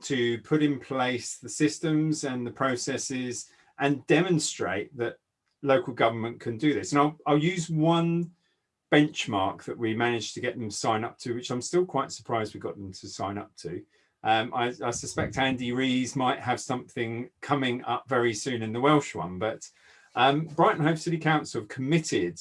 to put in place the systems and the processes and demonstrate that local government can do this. And I'll, I'll use one benchmark that we managed to get them sign up to, which I'm still quite surprised we got them to sign up to. Um, I, I, suspect Andy Rees might have something coming up very soon in the Welsh one, but um, Brighton Hove City Council have committed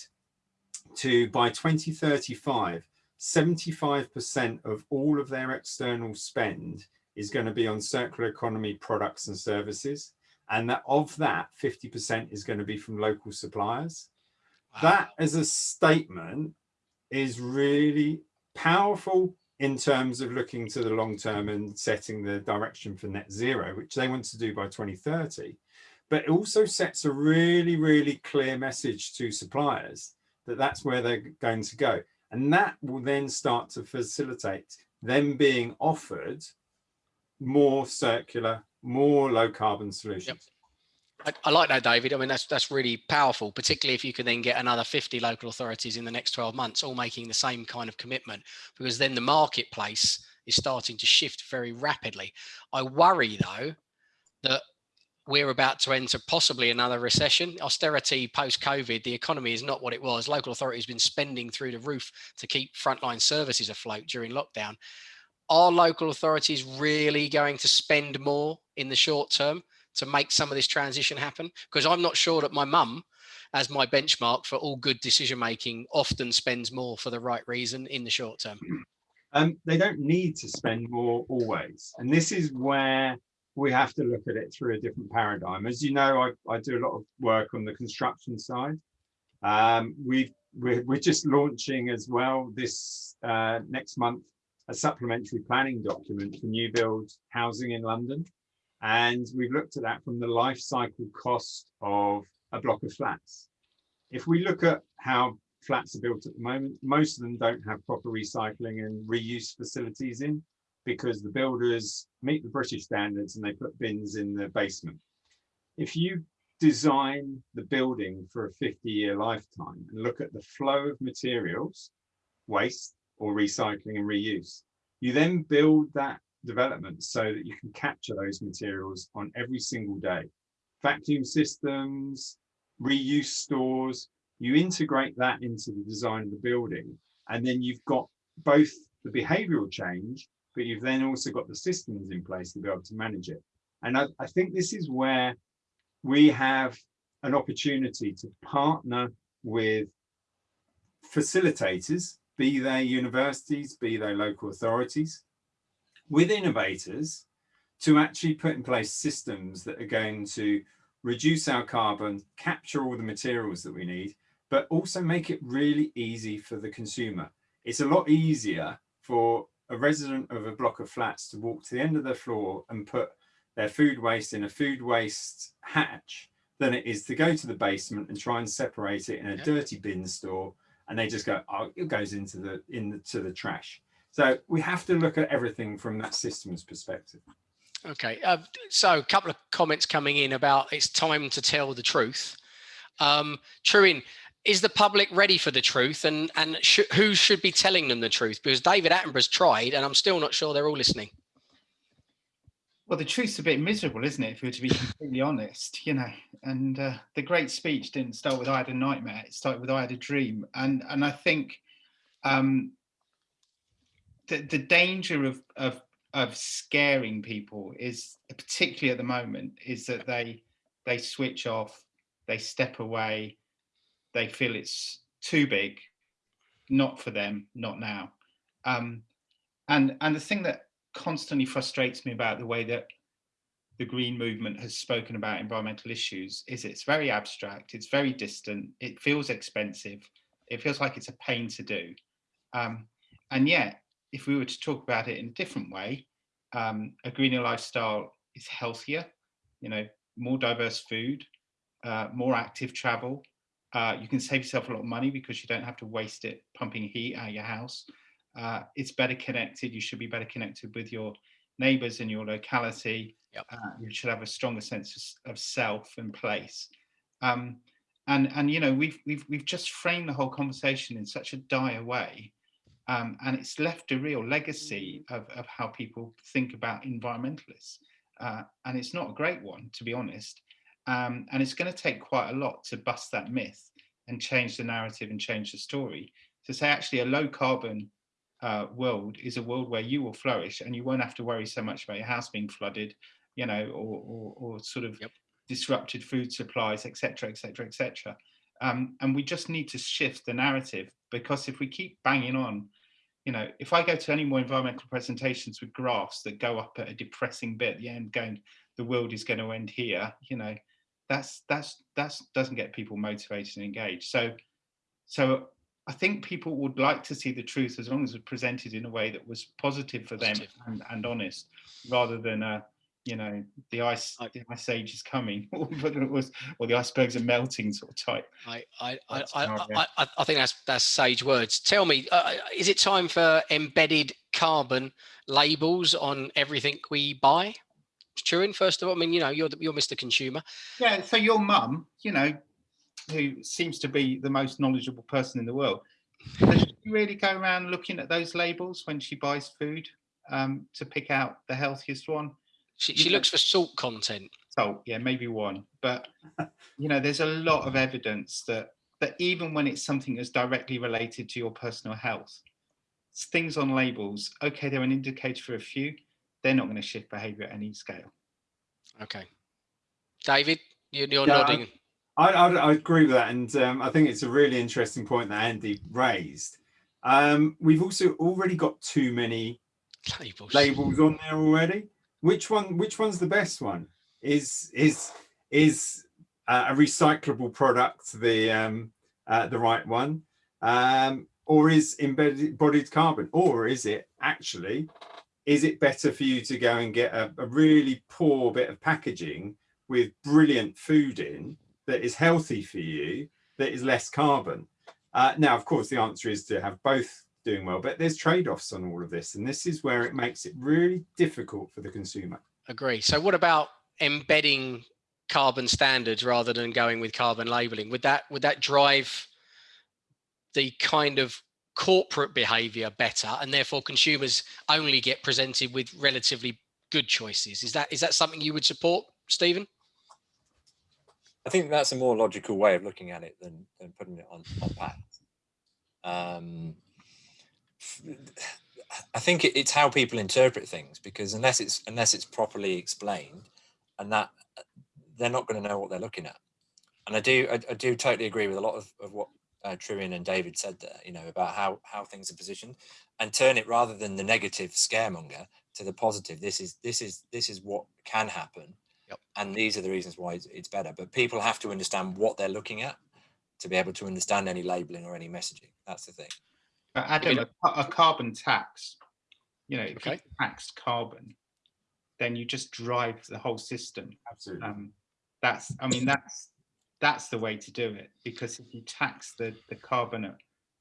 to, by 2035, 75% of all of their external spend is going to be on circular economy products and services. And that of that, 50% is going to be from local suppliers. Wow. That as a statement is really powerful in terms of looking to the long term and setting the direction for net zero, which they want to do by 2030. But it also sets a really, really clear message to suppliers that that's where they're going to go. And that will then start to facilitate them being offered more circular, more low carbon solutions. I, I, like that, David. I mean, that's that's really powerful, particularly if you can then get another 50 local authorities in the next 12 months, all making the same kind of commitment, because then the marketplace is starting to shift very rapidly. I worry though that we're about to enter possibly another recession. Austerity post-COVID, the economy is not what it was. Local authorities been spending through the roof to keep frontline services afloat during lockdown. Are local authorities really going to spend more in the short term to make some of this transition happen? Because I'm not sure that my mum, as my benchmark for all good decision making, often spends more for the right reason in the short term. Um, they don't need to spend more always. And this is where we have to look at it through a different paradigm. As you know, I, I do a lot of work on the construction side. Um, we've, we're, we're just launching as well this uh, next month a supplementary planning document for new build housing in London. And we've looked at that from the life cycle cost of a block of flats. If we look at how flats are built at the moment, most of them don't have proper recycling and reuse facilities in because the builders meet the British standards and they put bins in the basement. If you design the building for a 50 year lifetime and look at the flow of materials, waste or recycling and reuse, you then build that development so that you can capture those materials on every single day. Vacuum systems, reuse stores, you integrate that into the design of the building and then you've got both the behavioral change but you've then also got the systems in place to be able to manage it. And I, I think this is where we have an opportunity to partner with facilitators, be they universities, be they local authorities, with innovators to actually put in place systems that are going to reduce our carbon, capture all the materials that we need, but also make it really easy for the consumer. It's a lot easier for a resident of a block of flats to walk to the end of the floor and put their food waste in a food waste hatch than it is to go to the basement and try and separate it in a yeah. dirty bin store and they just go oh it goes into the into the trash. So we have to look at everything from that systems perspective. Okay uh, so a couple of comments coming in about it's time to tell the truth. Um Trewin, is the public ready for the truth? And and sh who should be telling them the truth? Because david attenborough's tried and i'm still not sure they're all listening. Well the truth's a bit miserable isn't it if we were to be completely honest you know? And uh, the great speech didn't start with i had a nightmare it started with i had a dream. And and i think um the, the danger of of of scaring people is particularly at the moment is that they they switch off they step away they feel it's too big, not for them, not now. Um, and, and the thing that constantly frustrates me about the way that the green movement has spoken about environmental issues is it's very abstract, it's very distant, it feels expensive, it feels like it's a pain to do. Um, and yet, if we were to talk about it in a different way, um, a greener lifestyle is healthier, you know, more diverse food, uh, more active travel, uh, you can save yourself a lot of money because you don't have to waste it pumping heat out of your house. Uh, it's better connected. You should be better connected with your neighbors in your locality. Yep. Uh, you should have a stronger sense of, self and place. Um, and and you know we've we've we've just framed the whole conversation in such a dire way, um, and it's left a real legacy of of how people think about environmentalists, uh, and it's not a great one to be honest. Um, and it's going to take quite a lot to bust that myth and change the narrative and change the story to say actually a low carbon uh, world is a world where you will flourish and you won't have to worry so much about your house being flooded, you know, or, or, or sort of yep. disrupted food supplies, etc., etc., etc. and we just need to shift the narrative because if we keep banging on, you know, if I go to any more environmental presentations with graphs that go up at a depressing bit at the end, going, the world is going to end here, you know, that's that's that's doesn't get people motivated and engaged. So so I think people would like to see the truth as long as it's presented in a way that was positive for positive. them and, and honest, rather than a you know, the ice, I- the ice age is coming, but it was, or the icebergs are melting sort of type. I, I, I, I. I, I- I think that's that's sage words. Tell me, uh, is it time for embedded carbon labels on everything we buy? Trewin, first of all, I mean, you know, you're you're Mr. Consumer. Yeah, so your mum, you know, who seems to be the most knowledgeable person in the world, does she really go around looking at those labels when she buys food um, to pick out the healthiest one? She, she looks for salt content. salt, yeah, maybe one. But you know, there's a lot of evidence that that even when it's something that's directly related to your personal health, things on labels, okay, they're an indicator for a few, they're not going to shift behavior at any scale. Okay, David, you, you're Yeah, nodding. I, I, I agree with that, and um, I think it's a really interesting point that Andy raised. Um, we've also already got too many Labels. labels on there already. Which one? Which one's the best one? Is is is uh, a recyclable product the um, uh, the right one, um, or is embedded embodied carbon, or is it actually? Is it better for you to go and get a, a really poor bit of packaging with brilliant food in that is healthy for you, that is less carbon? Uh, now, of course, the answer is to have both doing well, but there's trade-offs on all of this, and this is where it makes it really difficult for the consumer. Agree. So what about embedding carbon standards rather than going with carbon labeling? Would that would that drive the kind of corporate behavior better and therefore consumers only get presented with relatively good choices? Is that is that something you would support, Stephen? I think that's a more logical way of looking at it than, than putting it on, on pads. Um, I think it, it's how people interpret things because unless it's unless it's properly explained, and that they're not going to know what they're looking at. And I do I, I do totally agree with a lot of, of what uh, Trewin and David said there. You know about how how things are positioned, and turn it rather than the negative scaremonger to the positive. This is this is this is what can happen Yep. and these are the reasons why it's, it's better but people have to understand what they're looking at to be able to understand any labeling or any messaging that's the thing But Adam, a, a carbon tax, you know, if Okay. you tax carbon, then you just drive the whole system. Absolutely. Um, that's, I mean, that's that's the way to do it because if you tax the the carbon at,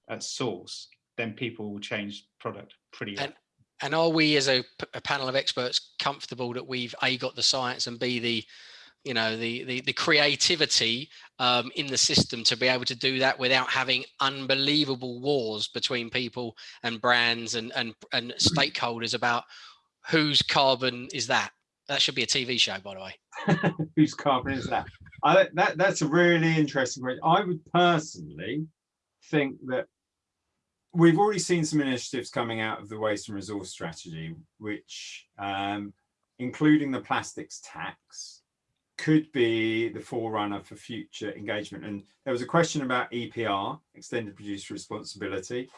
at source, then people will change product pretty. And- And are we, as a panel of experts, comfortable that we've a got the science and b the, you know, the the, the creativity um, in the system to be able to do that without having unbelievable wars between people and brands and and and stakeholders about whose carbon is that? That should be a TV show, by the way. Whose carbon is that? I, that that's a really interesting question. I would personally think that we've already seen some initiatives coming out of the waste and resource strategy, which, um, including the plastics tax, could be the forerunner for future engagement. And there was a question about EPR, extended producer responsibility.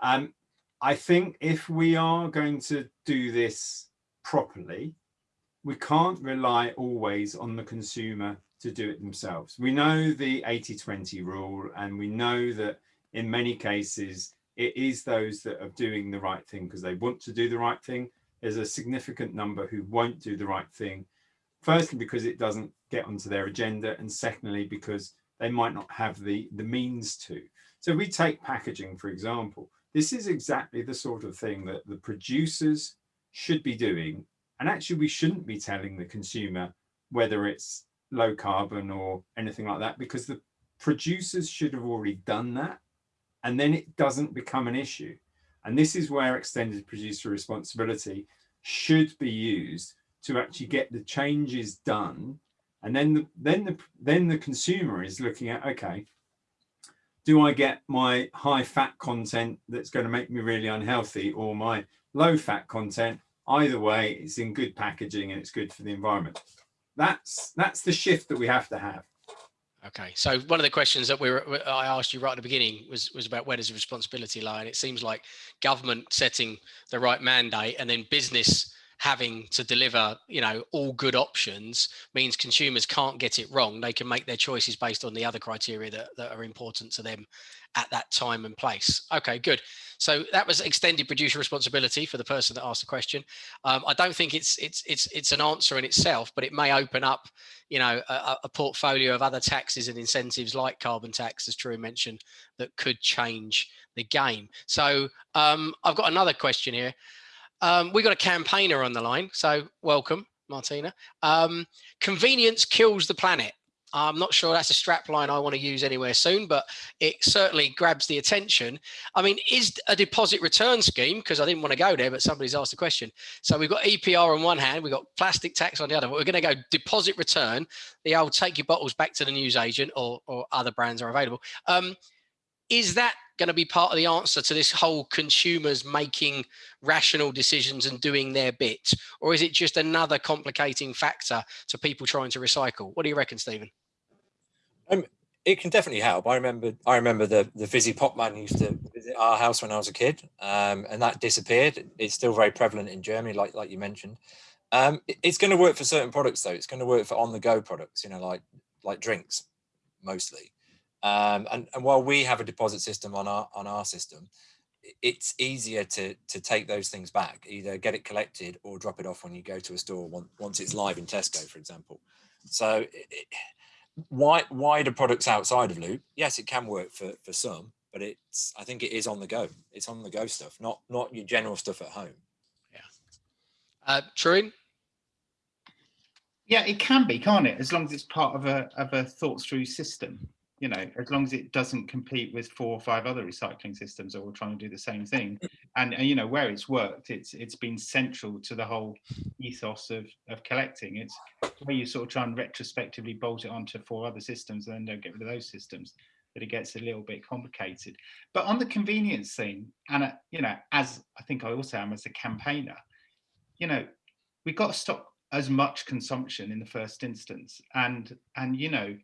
Um, I think if we are going to do this properly, we can't rely always on the consumer to do it themselves. We know the 80-20 rule, and we know that in many cases, it is those that are doing the right thing because they want to do the right thing. There's a significant number who won't do the right thing. Firstly, because it doesn't get onto their agenda, and secondly, because they might not have the, the means to. So we take packaging, for example, this is exactly the sort of thing that the producers should be doing and actually, we shouldn't be telling the consumer whether it's low carbon or anything like that, because the producers should have already done that. And then it doesn't become an issue. And this is where extended producer responsibility should be used to actually get the changes done. And then the, then the, then the consumer is looking at, okay, do I get my high fat content that's going to make me really unhealthy or my low fat content either way it's in good packaging and it's good for the environment that's that's the shift that we have to have. Okay, so one of the questions that we were, I asked you right at the beginning was was about where does the responsibility lie, and it seems like government setting the right mandate and then business having to deliver, you know, all good options means consumers can't get it wrong. They can make their choices based on the other criteria that, that are important to them at that time and place. Okay, good. So that was extended producer responsibility for the person that asked the question. Um, I don't think it's it's it's it's an answer in itself, but it may open up, you know, a, a portfolio of other taxes and incentives like carbon tax, as True mentioned, that could change the game. So um, I've got another question here. Um, we got a campaigner on the line, so welcome, Martina. Um, convenience kills the planet. I'm not sure that's a strap line I want to use anywhere soon, but it certainly grabs the attention. I mean, is a deposit return scheme, because I didn't want to go there, but somebody's asked the question. So we've got EPR on one hand, we've got plastic tax on the other, we're going to go deposit return, the old take your bottles back to the newsagent or, or other brands are available. Um, is that going to be part of the answer to this whole consumers making rational decisions and doing their bit? Or is it just another complicating factor to people trying to recycle? What do you reckon, Stephen? Um, it can definitely help. I remember I remember the, the Fizzy Pop man used to visit our house when I was a kid um, and that disappeared. It's still very prevalent in Germany, like, like you mentioned. Um, it's going to work for certain products though. It's going to work for on the go products, you know, like like drinks mostly. Um, and, and while we have a deposit system on our on our system, it's easier to to take those things back, either get it collected or drop it off when you go to a store once it's live in Tesco, for example. So it, why wider products outside of Loop, yes, it can work for for some, but it's I think it is on the go. It's on the go stuff, not not your general stuff at home. Yeah. Uh, True. Yeah, it can be, can't it? As long as it's part of a of a thought through system you know, as long as it doesn't compete with four or five other recycling systems all trying to do the same thing. And, and, you know, where it's worked, it's it's been central to the whole ethos of, of collecting. It's where you sort of try and retrospectively bolt it onto four other systems and then don't get rid of those systems that it gets a little bit complicated. But on the convenience thing, and, uh, you know, as I think I also am as a campaigner, you know, we've got to stop as much consumption in the first instance. And, and you know,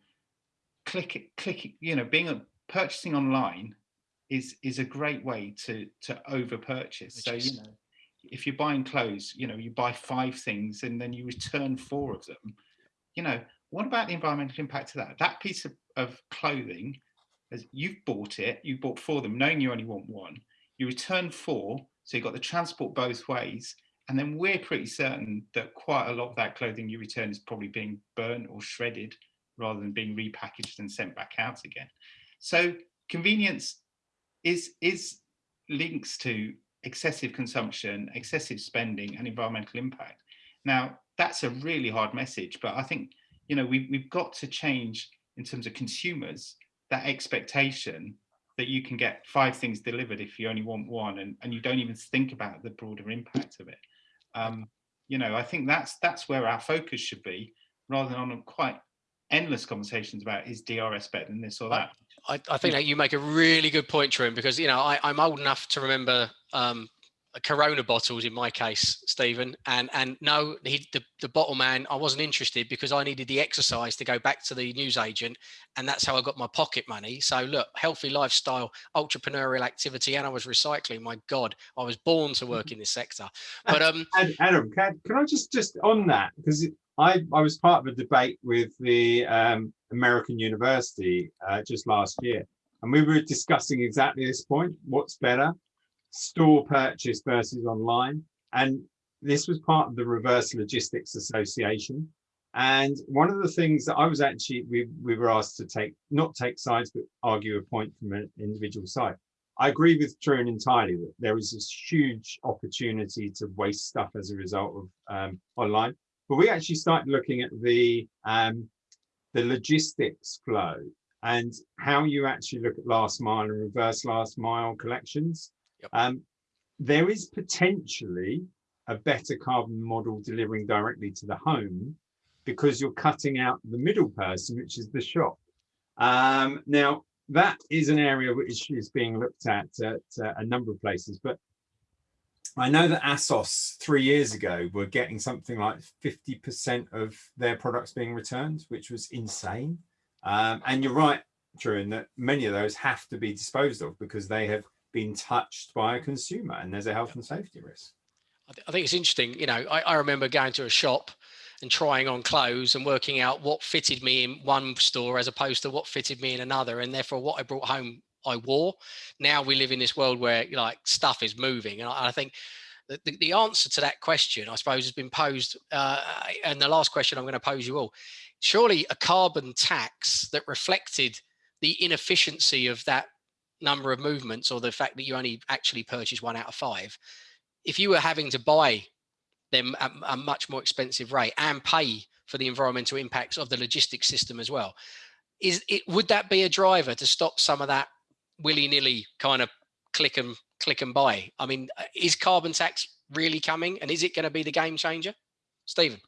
click click you know being a purchasing online is is a great way to to over purchase so you know if you're buying clothes you know you buy five things and then you return four of them. You know what about the environmental impact of that? That piece of, of clothing as you've bought it you bought four of them knowing you only want one. You return four so you've got the transport both ways. And then we're pretty certain that quite a lot of that clothing you return is probably being burnt or shredded rather than being repackaged and sent back out again. So convenience is, is links to excessive consumption, excessive spending and environmental impact. Now, that's a really hard message, but I think, you know, we, we've got to change in terms of consumers, that expectation that you can get five things delivered if you only want one and, and you don't even think about the broader impact of it. Um, you know, I think that's that's where our focus should be rather than on a quite endless conversations about is DRS better than this or that. I, I think that you make a really good point, Trim, because you know I, am old enough to remember um, Corona bottles in my case, Stephen, and and no, he, the the bottle man, I wasn't interested because I needed the exercise to go back to the newsagent, and that's how I got my pocket money. So look, healthy lifestyle, entrepreneurial activity, and I was recycling. My God, I was born to work in this sector. But um, Adam, can, can I just just on that because I, I was part of a debate with the um, American University uh, just last year, and we were discussing exactly this point. What's better, store purchase versus online? And this was part of the Reverse Logistics Association. And one of the things that I was actually, we, we were asked to take, not take sides, but argue a point from an individual side. I agree with Trewin entirely that there is this huge opportunity to waste stuff as a result of um, online. But we actually started looking at the um, the logistics flow and how you actually look at last mile and reverse last mile collections. Yep. Um, there is potentially a better carbon model delivering directly to the home because you're cutting out the middle person, which is the shop. Um, now, that is an area which is being looked at at uh, a number of places, but I know that ASOS three years ago were getting something like 50% of their products being returned, which was insane. Um, and you're right, Trewin, that many of those have to be disposed of because they have been touched by a consumer and there's a health and safety risk. I, th I think it's interesting. You know, I, I remember going to a shop and trying on clothes and working out what fitted me in one store as opposed to what fitted me in another, and therefore what I brought home I wore. Now we live in this world where like stuff is moving, and I, I think the, the, answer to that question, I suppose, has been posed. Uh, and the last question I'm going to pose you all: surely a carbon tax that reflected the inefficiency of that number of movements, or the fact that you only actually purchase one out of five, if you were having to buy them at a much more expensive rate and pay for the environmental impacts of the logistics system as well, is it would that be a driver to stop some of that willy-nilly kind of click and click and buy. I mean, uh, is carbon tax really coming and is it going to be the game changer? Stephen?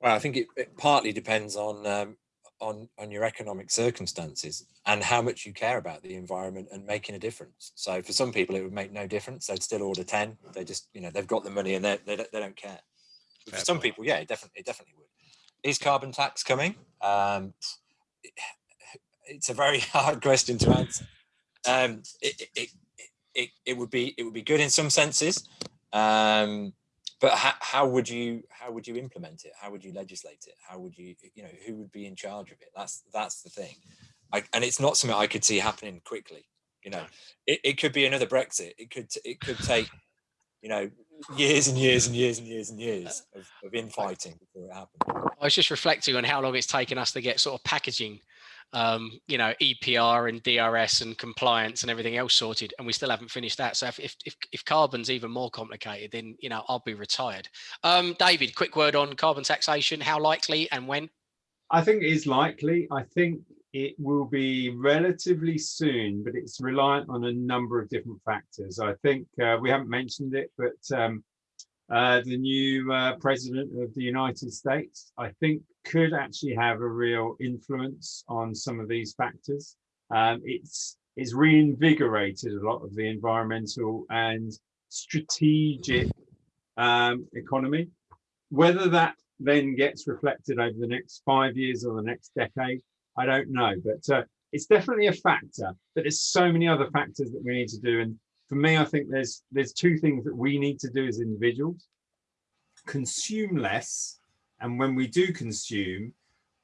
Well, I think it, it partly depends on um, on on your economic circumstances and how much you care about the environment and making a difference. So for some people, it would make no difference. They'd still order 10. They just, you know, they've got the money and they, they, they don't care. for some people, yeah, it definitely, it definitely would. Is carbon tax coming? Um, it's a very hard question to answer. Um, it, it, it, it, would be it would be good in some senses, um, but how, how would you how would you implement it? How would you legislate it? How would you you know who would be in charge of it? That's that's the thing, I, and it's not something I could see happening quickly. You know, it, it could be another Brexit. It could it could take you know years and years and years and years and uh, years of, of infighting before it happened. I was just reflecting on how long it's taken us to get sort of packaging um, you know, EPR and DRS and compliance and everything else sorted, and we still haven't finished that. So if if if, if carbon's even more complicated, then you know I'll be retired. Um, David, quick word on carbon taxation. How likely and when? I think it is likely. I think it will be relatively soon, but it's reliant on a number of different factors. I think uh, we haven't mentioned it, but um, uh, the new uh, president of the United States, I think could actually have a real influence on some of these factors. Um, it's, it's reinvigorated a lot of the environmental and strategic um, economy. Whether that then gets reflected over the next five years or the next decade, I don't know, but uh, it's definitely a factor, but there's so many other factors that we need to do. And for me, I think there's there's two things that we need to do as individuals. Consume less, and when we do consume,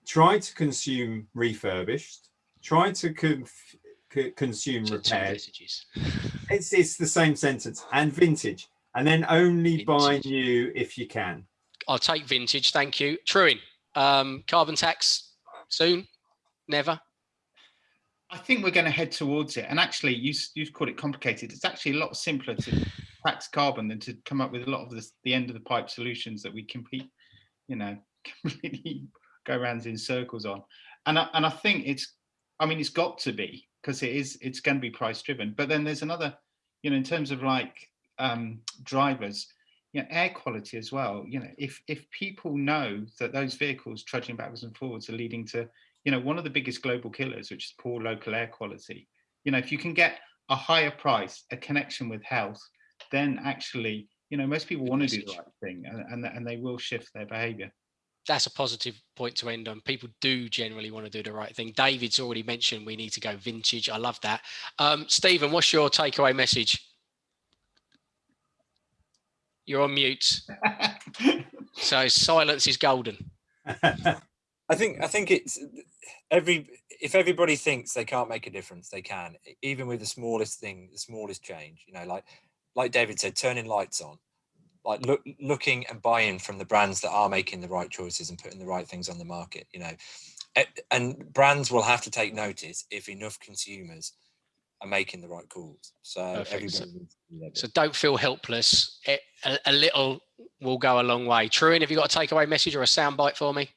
try to consume refurbished, try to con consume repaired. It's, it's the same sentence, and vintage, and then only vintage. buy new if you can. I'll take vintage, thank you. Trewin, um, carbon tax soon? Never? I think we're going to head towards it. And actually, you you called it complicated. It's actually a lot simpler to tax carbon than to come up with a lot of this, the end of the pipe solutions that we compete, you know, completely go around in circles on. And I, and I think it's, I mean, it's got to be because it is, it's going to be price driven. But then there's another, you know, in terms of like um, drivers, you know, air quality as well. You know, if if people know that those vehicles trudging backwards and forwards are leading to you know, one of the biggest global killers, which is poor local air quality. You know, if you can get a higher price, a connection with health, then actually, you know, most people want to do the right thing and, and, and they will shift their behavior. That's a positive point to end on. People do generally want to do the right thing. David's already mentioned we need to go vintage. I love that. Um, Stephen, what's your takeaway message? You're on mute. so silence is golden. I think I think it's every if everybody thinks they can't make a difference, they can, even with the smallest thing, the smallest change. You know, like like David said, turning lights on, like look, looking and buying from the brands that are making the right choices and putting the right things on the market. You know, and brands will have to take notice if enough consumers are making the right calls. So so, so, don't feel helpless. a, a, little will go a long way. Trewin, have you got a takeaway message or a soundbite for me?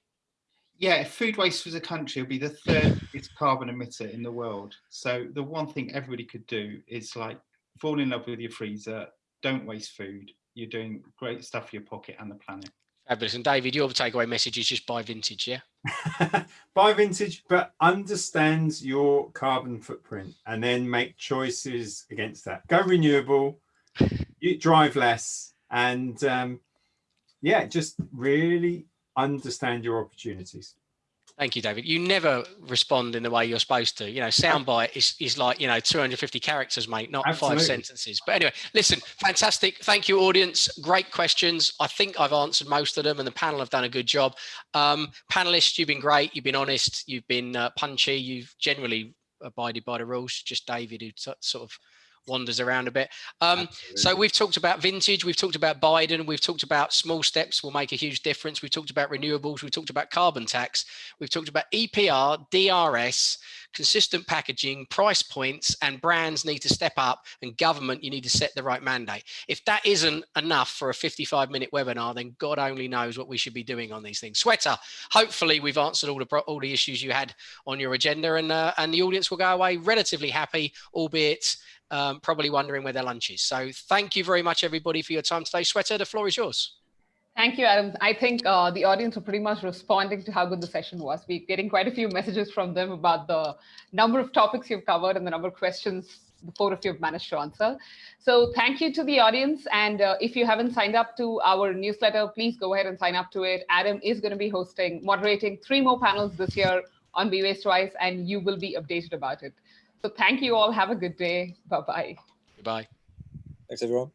yeah, if food waste was a country, it would be the third biggest carbon emitter in the world. So the one thing everybody could do is like fall in love with your freezer, don't waste food. You're doing great stuff for your pocket and the planet. Fabulous. And David, your takeaway message is just buy vintage, yeah? buy vintage, but understand your carbon footprint and then make choices against that. Go renewable, you drive less, and um, yeah, just really understand your opportunities. Thank you, David. You never respond in the way you're supposed to. You know, soundbite is, is like, you know, 250 characters, mate, not Absolutely. five sentences. But anyway, listen, fantastic. Thank you, audience. Great questions. I think I've answered most of them and the panel have done a good job. Um, panelists, you've been great. You've been honest. You've been uh, punchy. You've generally abided by the rules. Just David, who sort of wanders around a bit. Um, so we've talked about vintage, we've talked about Biden, we've talked about small steps will make a huge difference. We've talked about renewables, we've talked about carbon tax, we've talked about EPR, DRS, consistent packaging, price points, and brands need to step up and government, you need to set the right mandate. If that isn't enough for a 55 minute webinar, then God only knows what we should be doing on these things. Shweta, hopefully we've answered all the, all the issues you had on your agenda and, uh, and the audience will go away relatively happy, albeit um, probably wondering where their lunch is. So thank you very much, everybody, for your time today. Shweta, the floor is yours. Thank you, Adam. I think uh, the audience are pretty much responding to how good the session was. We're getting quite a few messages from them about the number of topics you've covered and the number of questions the four of you have managed to answer. So thank you to the audience. And uh, if you haven't signed up to our newsletter, please go ahead and sign up to it. Adam is going to be hosting, moderating three more panels this year on Be Waste Wise, and you will be updated about it. So thank you all. Have a good day. Bye-bye. Goodbye. Thanks, everyone.